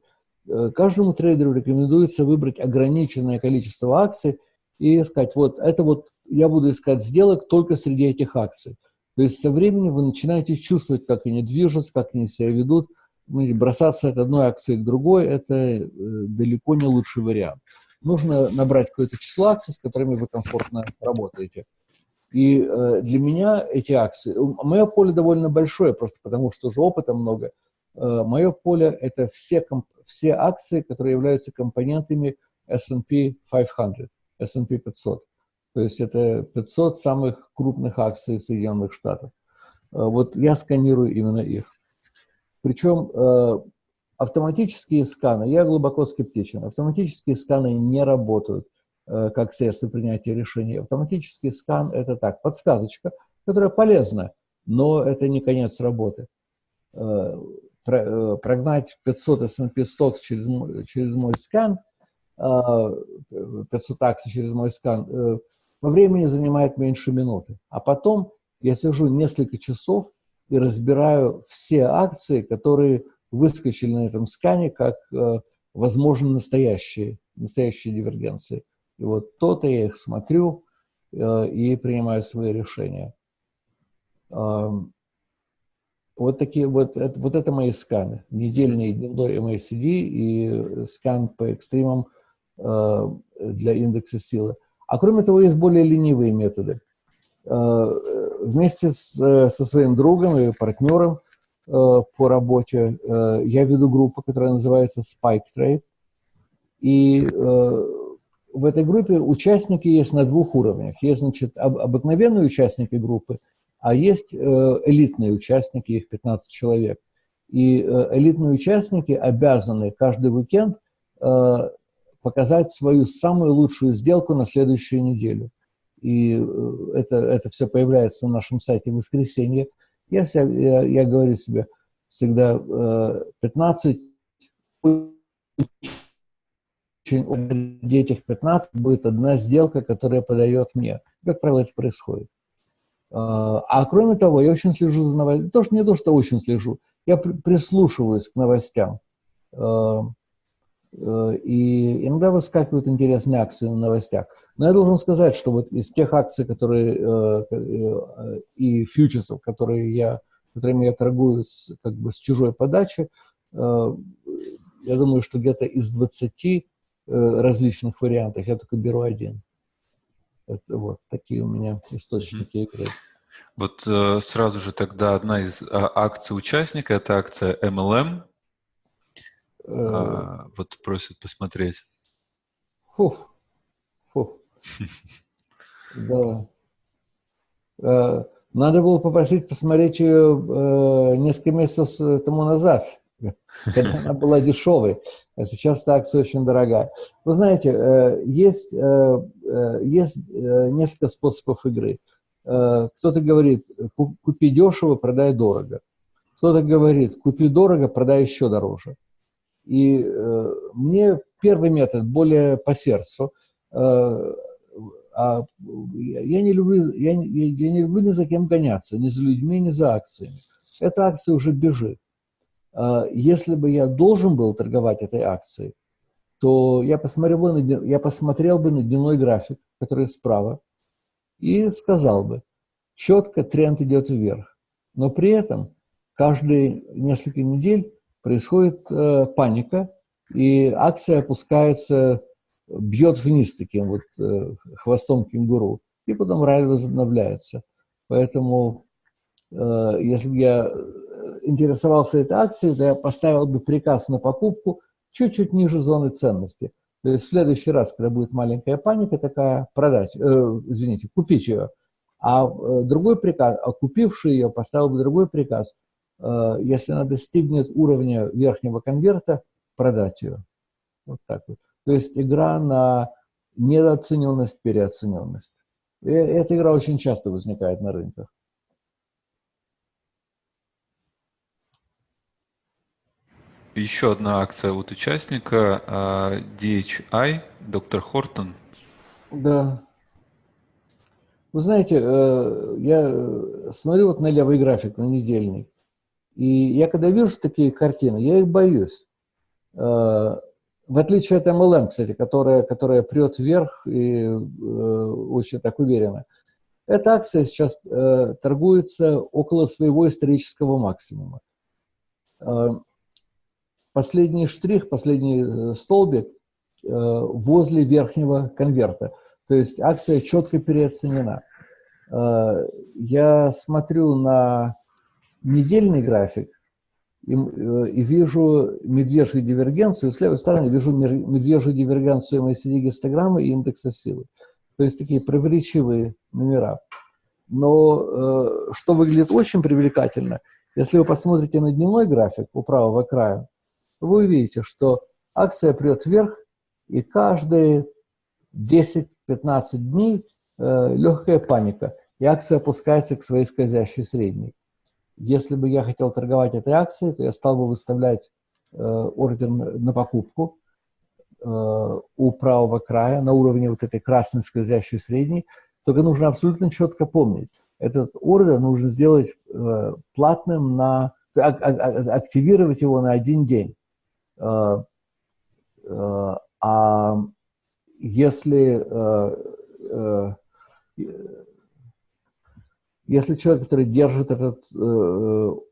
Каждому трейдеру рекомендуется выбрать ограниченное количество акций и сказать, вот это вот я буду искать сделок только среди этих акций. То есть со временем вы начинаете чувствовать, как они движутся, как они себя ведут. Бросаться от одной акции к другой – это э, далеко не лучший вариант. Нужно набрать какое-то число акций, с которыми вы комфортно работаете. И э, для меня эти акции, мое поле довольно большое, просто потому что уже опыта много. Э, мое поле – это все, все акции, которые являются компонентами S&P 500, S&P 500. То есть это 500 самых крупных акций Соединенных Штатов. Э, вот я сканирую именно их. Причем э, автоматические сканы, я глубоко скептичен, автоматические сканы не работают. как средство принятия решений. Автоматический скан – это так, подсказочка, которая полезна, но это не конец работы. Прогнать 500 S&P Stocks через, через мой скан, 500 акций через мой скан, во времени занимает меньше минуты. А потом я сижу несколько часов и разбираю все акции, которые выскочили на этом скане как э, возможно настоящие, настоящие дивергенции. И вот то-то я их смотрю э, и принимаю свои решения. Э, вот такие вот это, вот это мои сканы. Недельный дневной MACD и скан по экстримам э, для индекса силы. А кроме того, есть более ленивые методы. Э, вместе с, э, со своим другом и партнером э, по работе я веду группу, которая называется Spike Trade. И в этой группе участники есть на двух уровнях. Есть, значит, обыкновенные участники группы, а есть элитные участники, их 15 человек. И элитные участники обязаны каждый уикенд показать свою самую лучшую сделку на следующую неделю и э, это, это все появляется на нашем сайте в воскресенье, я, я, я говорю себе всегда 15 э, очень, этих 15 будет одна сделка, которая подает мне. Как правило, это происходит. А, а кроме того, я очень слежу за новостями. Не то, что очень слежу. Я прислушиваюсь к новостям. Э, и иногда выскакивают интересные акции на новостях. Но я должен сказать, что вот из тех акций, которые э, э, и фьючерсов, которые я, которыми я торгую с, как бы с чужой подачи, я думаю, что где-то из 20 различных вариантов я только беру один. Это вот такие у меня источники игры. Вот э, сразу же тогда одна из а, акций участника, это акция MLM. Э, а, вот просят посмотреть. Фух, фух. Да. Э, надо было попросить посмотреть ее э, несколько месяцев тому назад, когда она была дешевой, а сейчас эта акция очень дорогая. Вы знаете, есть, есть несколько способов игры. Кто-то говорит, купи дешево, продай дорого. Кто-то говорит, купи дорого, продай еще дороже. И мне первый метод более по сердцу – а я не люблю, я, я, не люблю ни за кем гоняться, ни за людьми, ни за акциями. Эта акция уже бежит. А если бы я должен был торговать этой акцией, то я посмотрел бы на, я посмотрел бы на дневной график, который справа, и сказал бы, четко тренд идет вверх. Но при этом каждые несколько недель происходит э, паника, и акция опускается бьет вниз таким вот э, хвостом кенгуру, и потом ралли возобновляется. Поэтому, э, если бы я э, интересовался этой акцией, то я поставил бы приказ на покупку чуть-чуть ниже зоны ценности. То есть в следующий раз, когда будет маленькая паника такая, продать, э, извините, купить ее. А э, другой приказ, а купивший ее поставил бы другой приказ, если она достигнет уровня верхнего конверта, продать ее. Вот так вот. То есть игра на недооцененность, переоцененность. И эта игра очень часто возникает на рынках. Еще одна акция от участника а, DHI, доктор Хортон. Да. Вы знаете, э, я смотрю вот на левый график, на недельный, и я когда вижу такие картины, я их боюсь. Э, в отличие от MLM, кстати, которая, которая прет вверх и э, очень так уверенно. Эта акция сейчас э, торгуется около своего исторического максимума. Последний штрих, последний столбик возле верхнего конверта. То есть акция четко переоценена. Я смотрю на недельный график, и, э, и вижу медвежью дивергенцию, с левой стороны вижу медвежью дивергенцию MACD гистограммы и индекса силы. То есть такие противоречивые номера. Но э, что выглядит очень привлекательно, если вы посмотрите на дневной график у правого края, вы увидите, что акция прет вверх, и каждые 10-15 дней э, легкая паника, и акция опускается к своей скользящей средней. Если бы я хотел торговать этой акцией, то я стал бы выставлять э, ордер на покупку э, у правого края на уровне вот этой красной скользящей средней. Только нужно абсолютно четко помнить, этот ордер нужно сделать э, платным на, а, а, а, активировать его на один день. Э, э, а если, э, если человек, который держит этот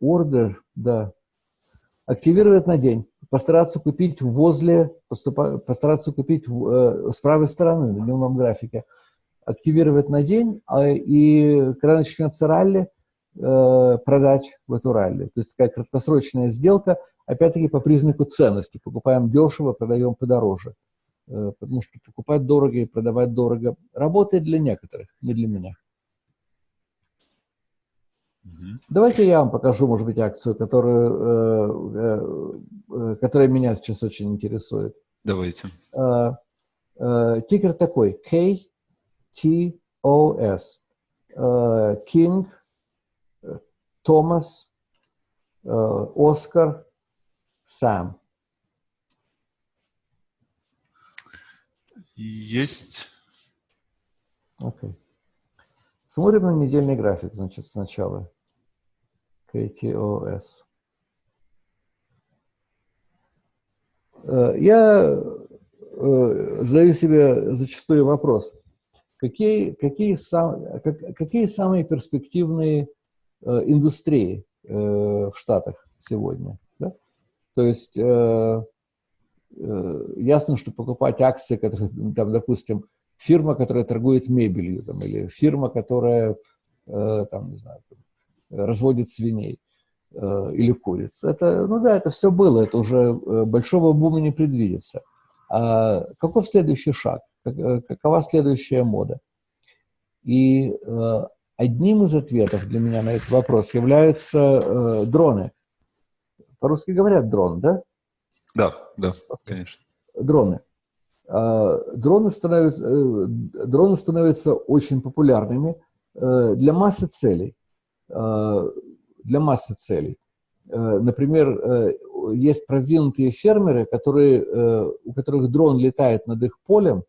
ордер, да, активирует на день, постараться купить возле, постараться купить с правой стороны на дневном графике, активировать на день, и когда начнется ралли, продать в эту ралли. То есть такая краткосрочная сделка, опять-таки по признаку ценности. Покупаем дешево, продаем подороже. Э, потому что покупать дорого и продавать дорого работает для некоторых, не для меня. Давайте я вам покажу, может быть, акцию, которую, э, э, которая меня сейчас очень интересует. Давайте. Тикер такой, KTOS. King, Томас, Оскар, Сам. Есть. Окей. Okay. Смотрим на недельный график, значит, сначала. KTOS. Э, я э, задаю себе зачастую вопрос. Какие, какие, сам, какие самые перспективные э, индустрии в Штатах сегодня? Да? То есть ясно, что покупать акции, которые, там, допустим, фирма, которая торгует мебелью, там, или фирма, которая, там, не знаю, разводит свиней э, или куриц. Это, ну да, это все было, это уже большого бума не предвидится. А каков следующий шаг? Какова следующая мода? И одним из ответов для меня на этот вопрос являются дроны. По-русски говорят дрон, да? Да, да, конечно. Дроны. А, дроны становятся, э, дроны становятся очень популярными э, для массы целей. А, для массы целей. Э, например, есть продвинутые фермеры, которые, у которых дрон летает над их полем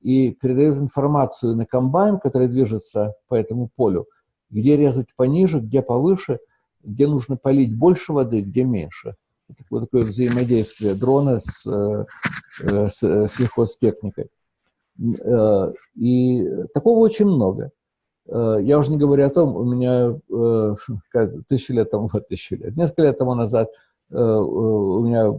и передает информацию на комбайн, который движется по этому полю, где резать пониже, где повыше, где нужно полить больше воды, где меньше такое, такое взаимодействие дрона с, э, э, с э, сельхозтехникой. И такого очень много. Я уже не говорю о том, у меня тысячу лет тому, тысячу лет, несколько лет тому назад у меня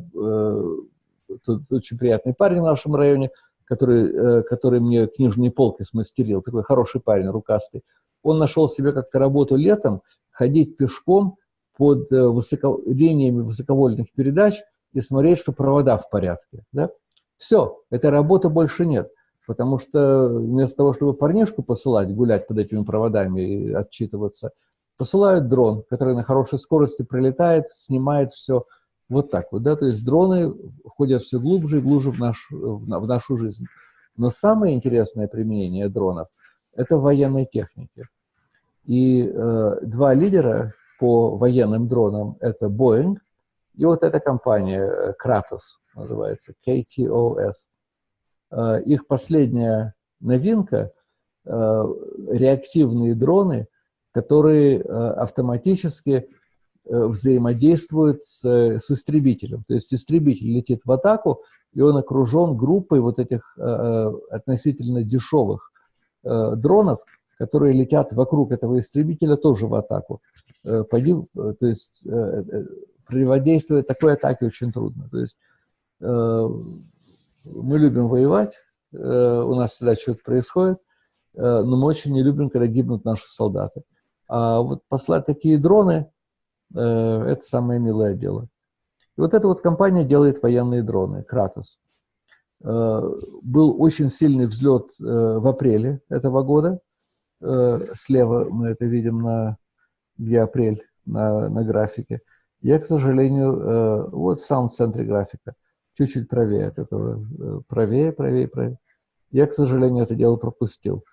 тут очень приятный парень в нашем районе, который, который мне книжные полки смастерил, такой хороший парень, рукастый. Он нашел себе как-то работу летом, ходить пешком под э, высоко, линиями высоковольтных передач и смотреть, что провода в порядке. Да? Все, этой работы больше нет. Потому что вместо того, чтобы парнишку посылать, гулять под этими проводами и отчитываться, посылают дрон, который на хорошей скорости прилетает, снимает все вот так вот. Да? То есть дроны ходят все глубже и глубже в, наш, в нашу жизнь. Но самое интересное применение дронов – это военной технике. И э, два лидера по военным дронам – это Boeing, и вот эта компания э, Kratos, называется KTOS. Э, их последняя новинка э, – реактивные дроны, которые автоматически взаимодействуют с, с истребителем. То есть истребитель летит в атаку, и он окружен группой вот этих относительно дешевых дронов, которые летят вокруг этого истребителя тоже в атаку. Э, э, то есть э, противодействовать такой атаке очень трудно. То есть мы любим воевать, у нас всегда что-то происходит, но мы очень не любим, когда гибнут наши солдаты. А вот послать такие дроны – это самое милое дело. И вот эта вот компания делает военные дроны, Кратос. Был очень сильный взлет в апреле этого года. Слева мы это видим на где апрель на, на графике. Я, к сожалению, э, вот в самом центре графика, чуть-чуть правее от этого, э, правее, правее, правее. Я, к сожалению, это дело пропустил.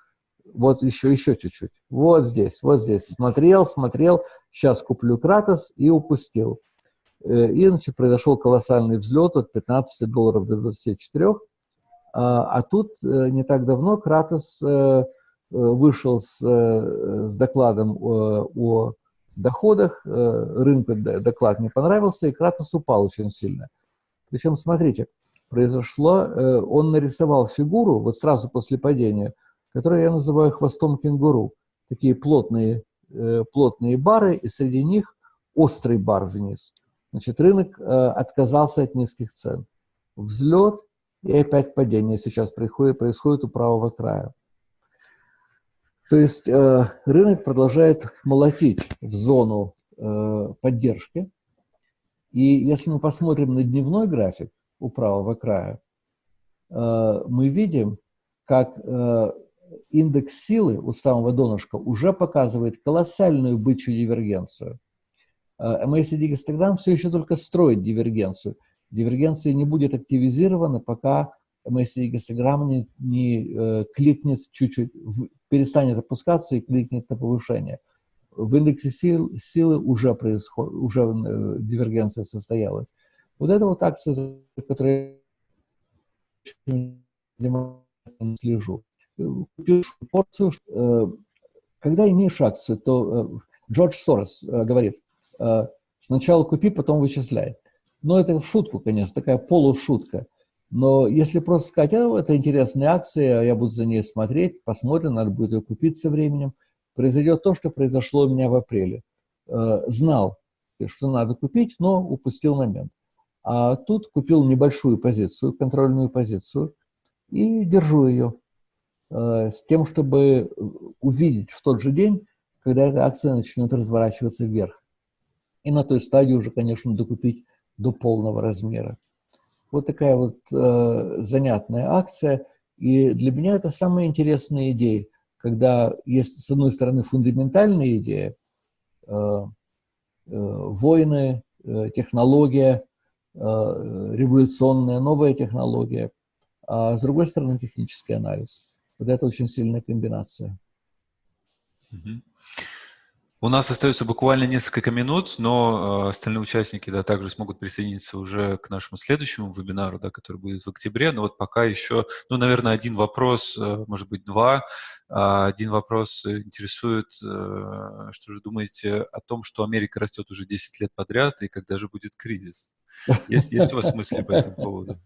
Вот еще, еще чуть-чуть. Вот здесь, вот здесь. Смотрел, смотрел. Сейчас куплю Кратос и упустил. Э, и, значит, произошел колоссальный взлет от 15 долларов до 24. А, а тут э, не так давно Кратос вышел с, с докладом о, о доходах, рынку доклад не понравился, и Кратос упал очень сильно. Причем, смотрите, произошло, он нарисовал фигуру вот сразу после падения, которую я называю хвостом кенгуру. Такие плотные, плотные бары, и среди них острый бар вниз. Значит, рынок э, отказался от низких цен. Взлет и опять падение сейчас происходит, происходит у правого края. То есть э, рынок продолжает молотить в зону э, поддержки. И если мы посмотрим на дневной график у правого края, э, мы видим, как э, индекс силы у самого донышка уже показывает колоссальную бычью дивергенцию – MACD гистограмм все еще только строит дивергенцию. Дивергенция не будет активизирована, пока MACD гистограмм не, не э, кликнет чуть-чуть, перестанет опускаться и кликнет на повышение. В индексе сил, силы уже, происход, уже э, дивергенция состоялась. Вот это вот акция, за которой я слежу. Купил порцию. Э, когда имеешь акцию, то э, Джордж Сорос э, говорит, Э, сначала купи, потом вычисляй. Но это в шутку, конечно, такая полушутка. Но если просто сказать, а, это интересная акция, я буду за ней смотреть, посмотрим, надо будет ее купить со временем, произойдет то, что произошло у меня в апреле. Э, знал, что надо купить, но упустил момент. А тут купил небольшую позицию, контрольную позицию, и держу ее э, с тем, чтобы увидеть в тот же день, когда эта акция начнет разворачиваться вверх и на той стадии уже, конечно, докупить до полного размера. Вот такая вот э, занятная акция. И для меня это самая интересная идея, когда есть, с одной стороны, фундаментальная идея, э, э, войны, э, технология, э, революционная новая технология, а с другой стороны, технический анализ. Вот это очень сильная комбинация. Mm-hmm. У нас остается буквально несколько минут, но э, остальные участники да, также смогут присоединиться уже к нашему следующему вебинару, да, который будет в октябре. Но вот пока еще, ну, наверное, один вопрос, э, может быть, два. Э, один вопрос интересует, э, что же думаете о том, что Америка растет уже 10 лет подряд, и когда же будет кризис? Есть, есть у вас мысли по этому поводу?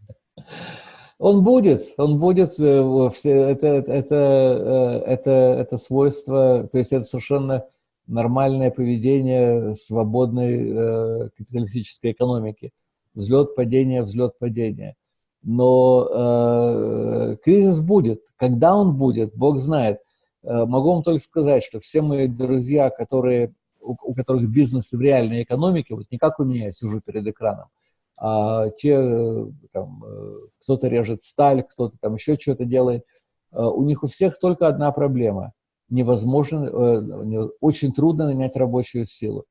Он будет, он будет, это, это, это, это, это свойство, то есть это совершенно нормальное поведение свободной э, капиталистической экономики. Взлет, падение, взлет, падение. Но э, кризис будет. Когда он будет, Бог знает. Э, могу вам только сказать, что все мои друзья, которые, у, у которых бизнес в реальной экономике, вот не как у меня, я сижу перед экраном, а те, э, там, э, кто-то режет сталь, кто-то там еще что-то делает, э, у них у всех только одна проблема – невозможно, э, очень трудно нанять рабочую силу.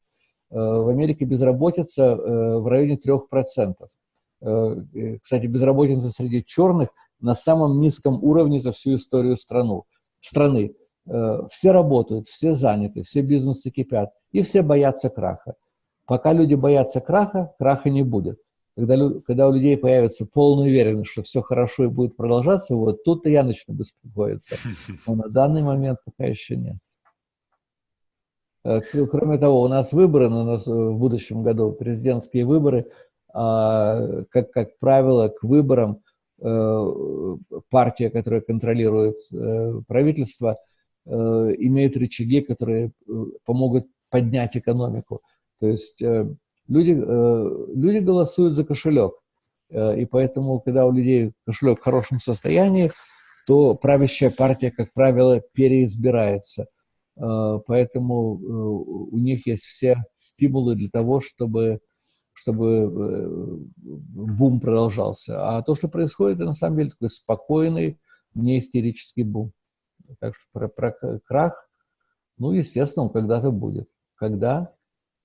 Э, в Америке безработица э, в районе 3%. Кстати, безработица среди черных на самом низком уровне за всю историю страну, страны. Все работают, все заняты, все бизнесы кипят, и все боятся краха. Пока люди боятся краха, краха не будет. Когда, когда у людей появится полная уверенность, что все хорошо и будет продолжаться, вот тут-то я начну беспокоиться. Но на данный момент пока еще нет. Э, кроме того, у нас выборы, у нас в будущем году президентские выборы, а, как, как правило, к выборам э, партия, которая контролирует э, правительство, имеет рычаги, которые помогут поднять экономику. То есть люди, э, люди голосуют за кошелек. Э, и поэтому, когда у людей кошелек в хорошем состоянии, то правящая партия, как правило, переизбирается. Э, поэтому у них есть все стимулы для того, чтобы, чтобы бум продолжался. А то, что происходит, это на самом деле такой спокойный, не истерический бум. Так что про, про крах, ну, естественно, он когда-то будет. Когда?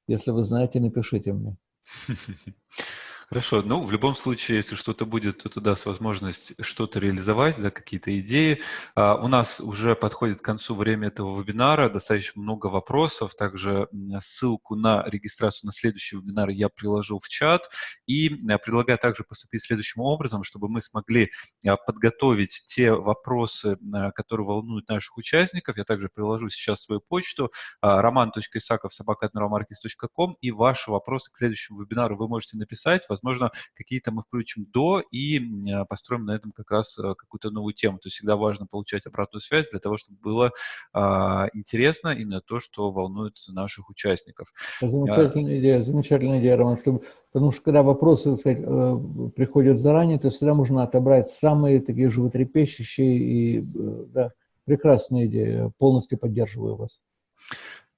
Если вы знаете, напишите мне. Хорошо, ну, в любом случае, если что-то будет, то это даст возможность что-то реализовать, да, какие-то идеи. А, у нас уже подходит к концу время этого вебинара, достаточно много вопросов, также ссылку на регистрацию на следующий вебинар я приложу в чат, и а, предлагаю также поступить следующим образом, чтобы мы смогли а, подготовить те вопросы, а, которые волнуют наших участников. Я также приложу сейчас свою почту roman.isakov.sobaka.com, и ваши вопросы к следующему вебинару вы можете написать, возможно, какие-то мы включим до и а, построим на этом как раз а, какую-то новую тему. То есть всегда важно получать обратную связь для того, чтобы было а, интересно именно то, что волнует наших участников. Замечательная идея, замечательная идея, Роман, чтобы, потому что когда вопросы так сказать, э, приходят заранее, то всегда можно отобрать самые такие животрепещущие и э, да, прекрасная идея, полностью поддерживаю вас.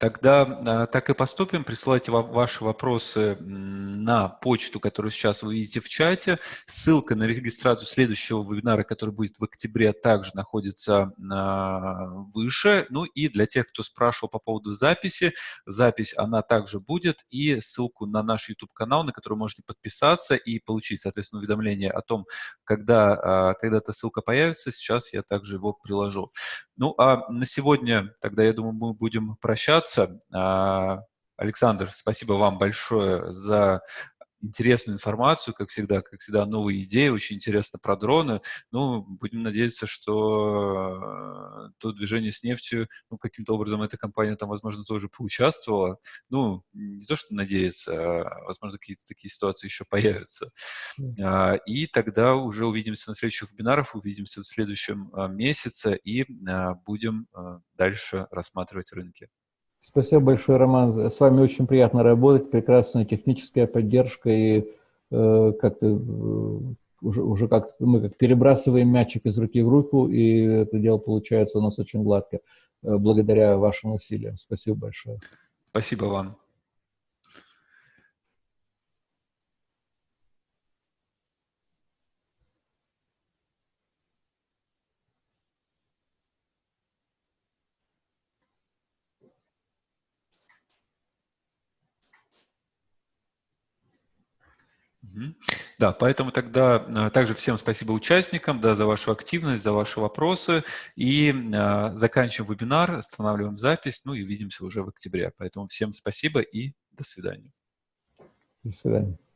Тогда а, так и поступим. Присылайте ваши вопросы на почту, которую сейчас вы видите в чате. Ссылка на регистрацию следующего вебинара, который будет в октябре, также находится а, выше. Ну и для тех, кто спрашивал по поводу записи, запись она также будет. И ссылку на наш YouTube-канал, на который можете подписаться и получить, соответственно, уведомление о том, когда, а, когда эта ссылка появится. Сейчас я также его приложу. Ну, а на сегодня тогда, я думаю, мы будем прощаться. А, Александр, спасибо вам большое за интересную информацию, как всегда, как всегда, новые идеи, очень интересно про дроны. Ну, будем надеяться, что э, то движение с нефтью, ну, каким-то образом эта компания там, возможно, тоже поучаствовала. Ну, не то, что надеяться, а, возможно, какие-то такие ситуации еще появятся. Mm. И тогда уже увидимся на следующих вебинарах, увидимся в следующем а, месяце и будем дальше рассматривать рынки. Спасибо большое, Роман. С вами очень приятно работать, прекрасная техническая поддержка и э, как-то э, уже, уже как мы как перебрасываем мячик из руки в руку, и это дело получается у нас очень гладко, э, благодаря вашим усилиям. Спасибо большое. Спасибо вам. Да, поэтому тогда а, также всем спасибо участникам да, за вашу активность, за ваши вопросы. И а, заканчиваем вебинар, останавливаем запись, ну и увидимся уже в октябре. Поэтому всем спасибо и до свидания. До свидания.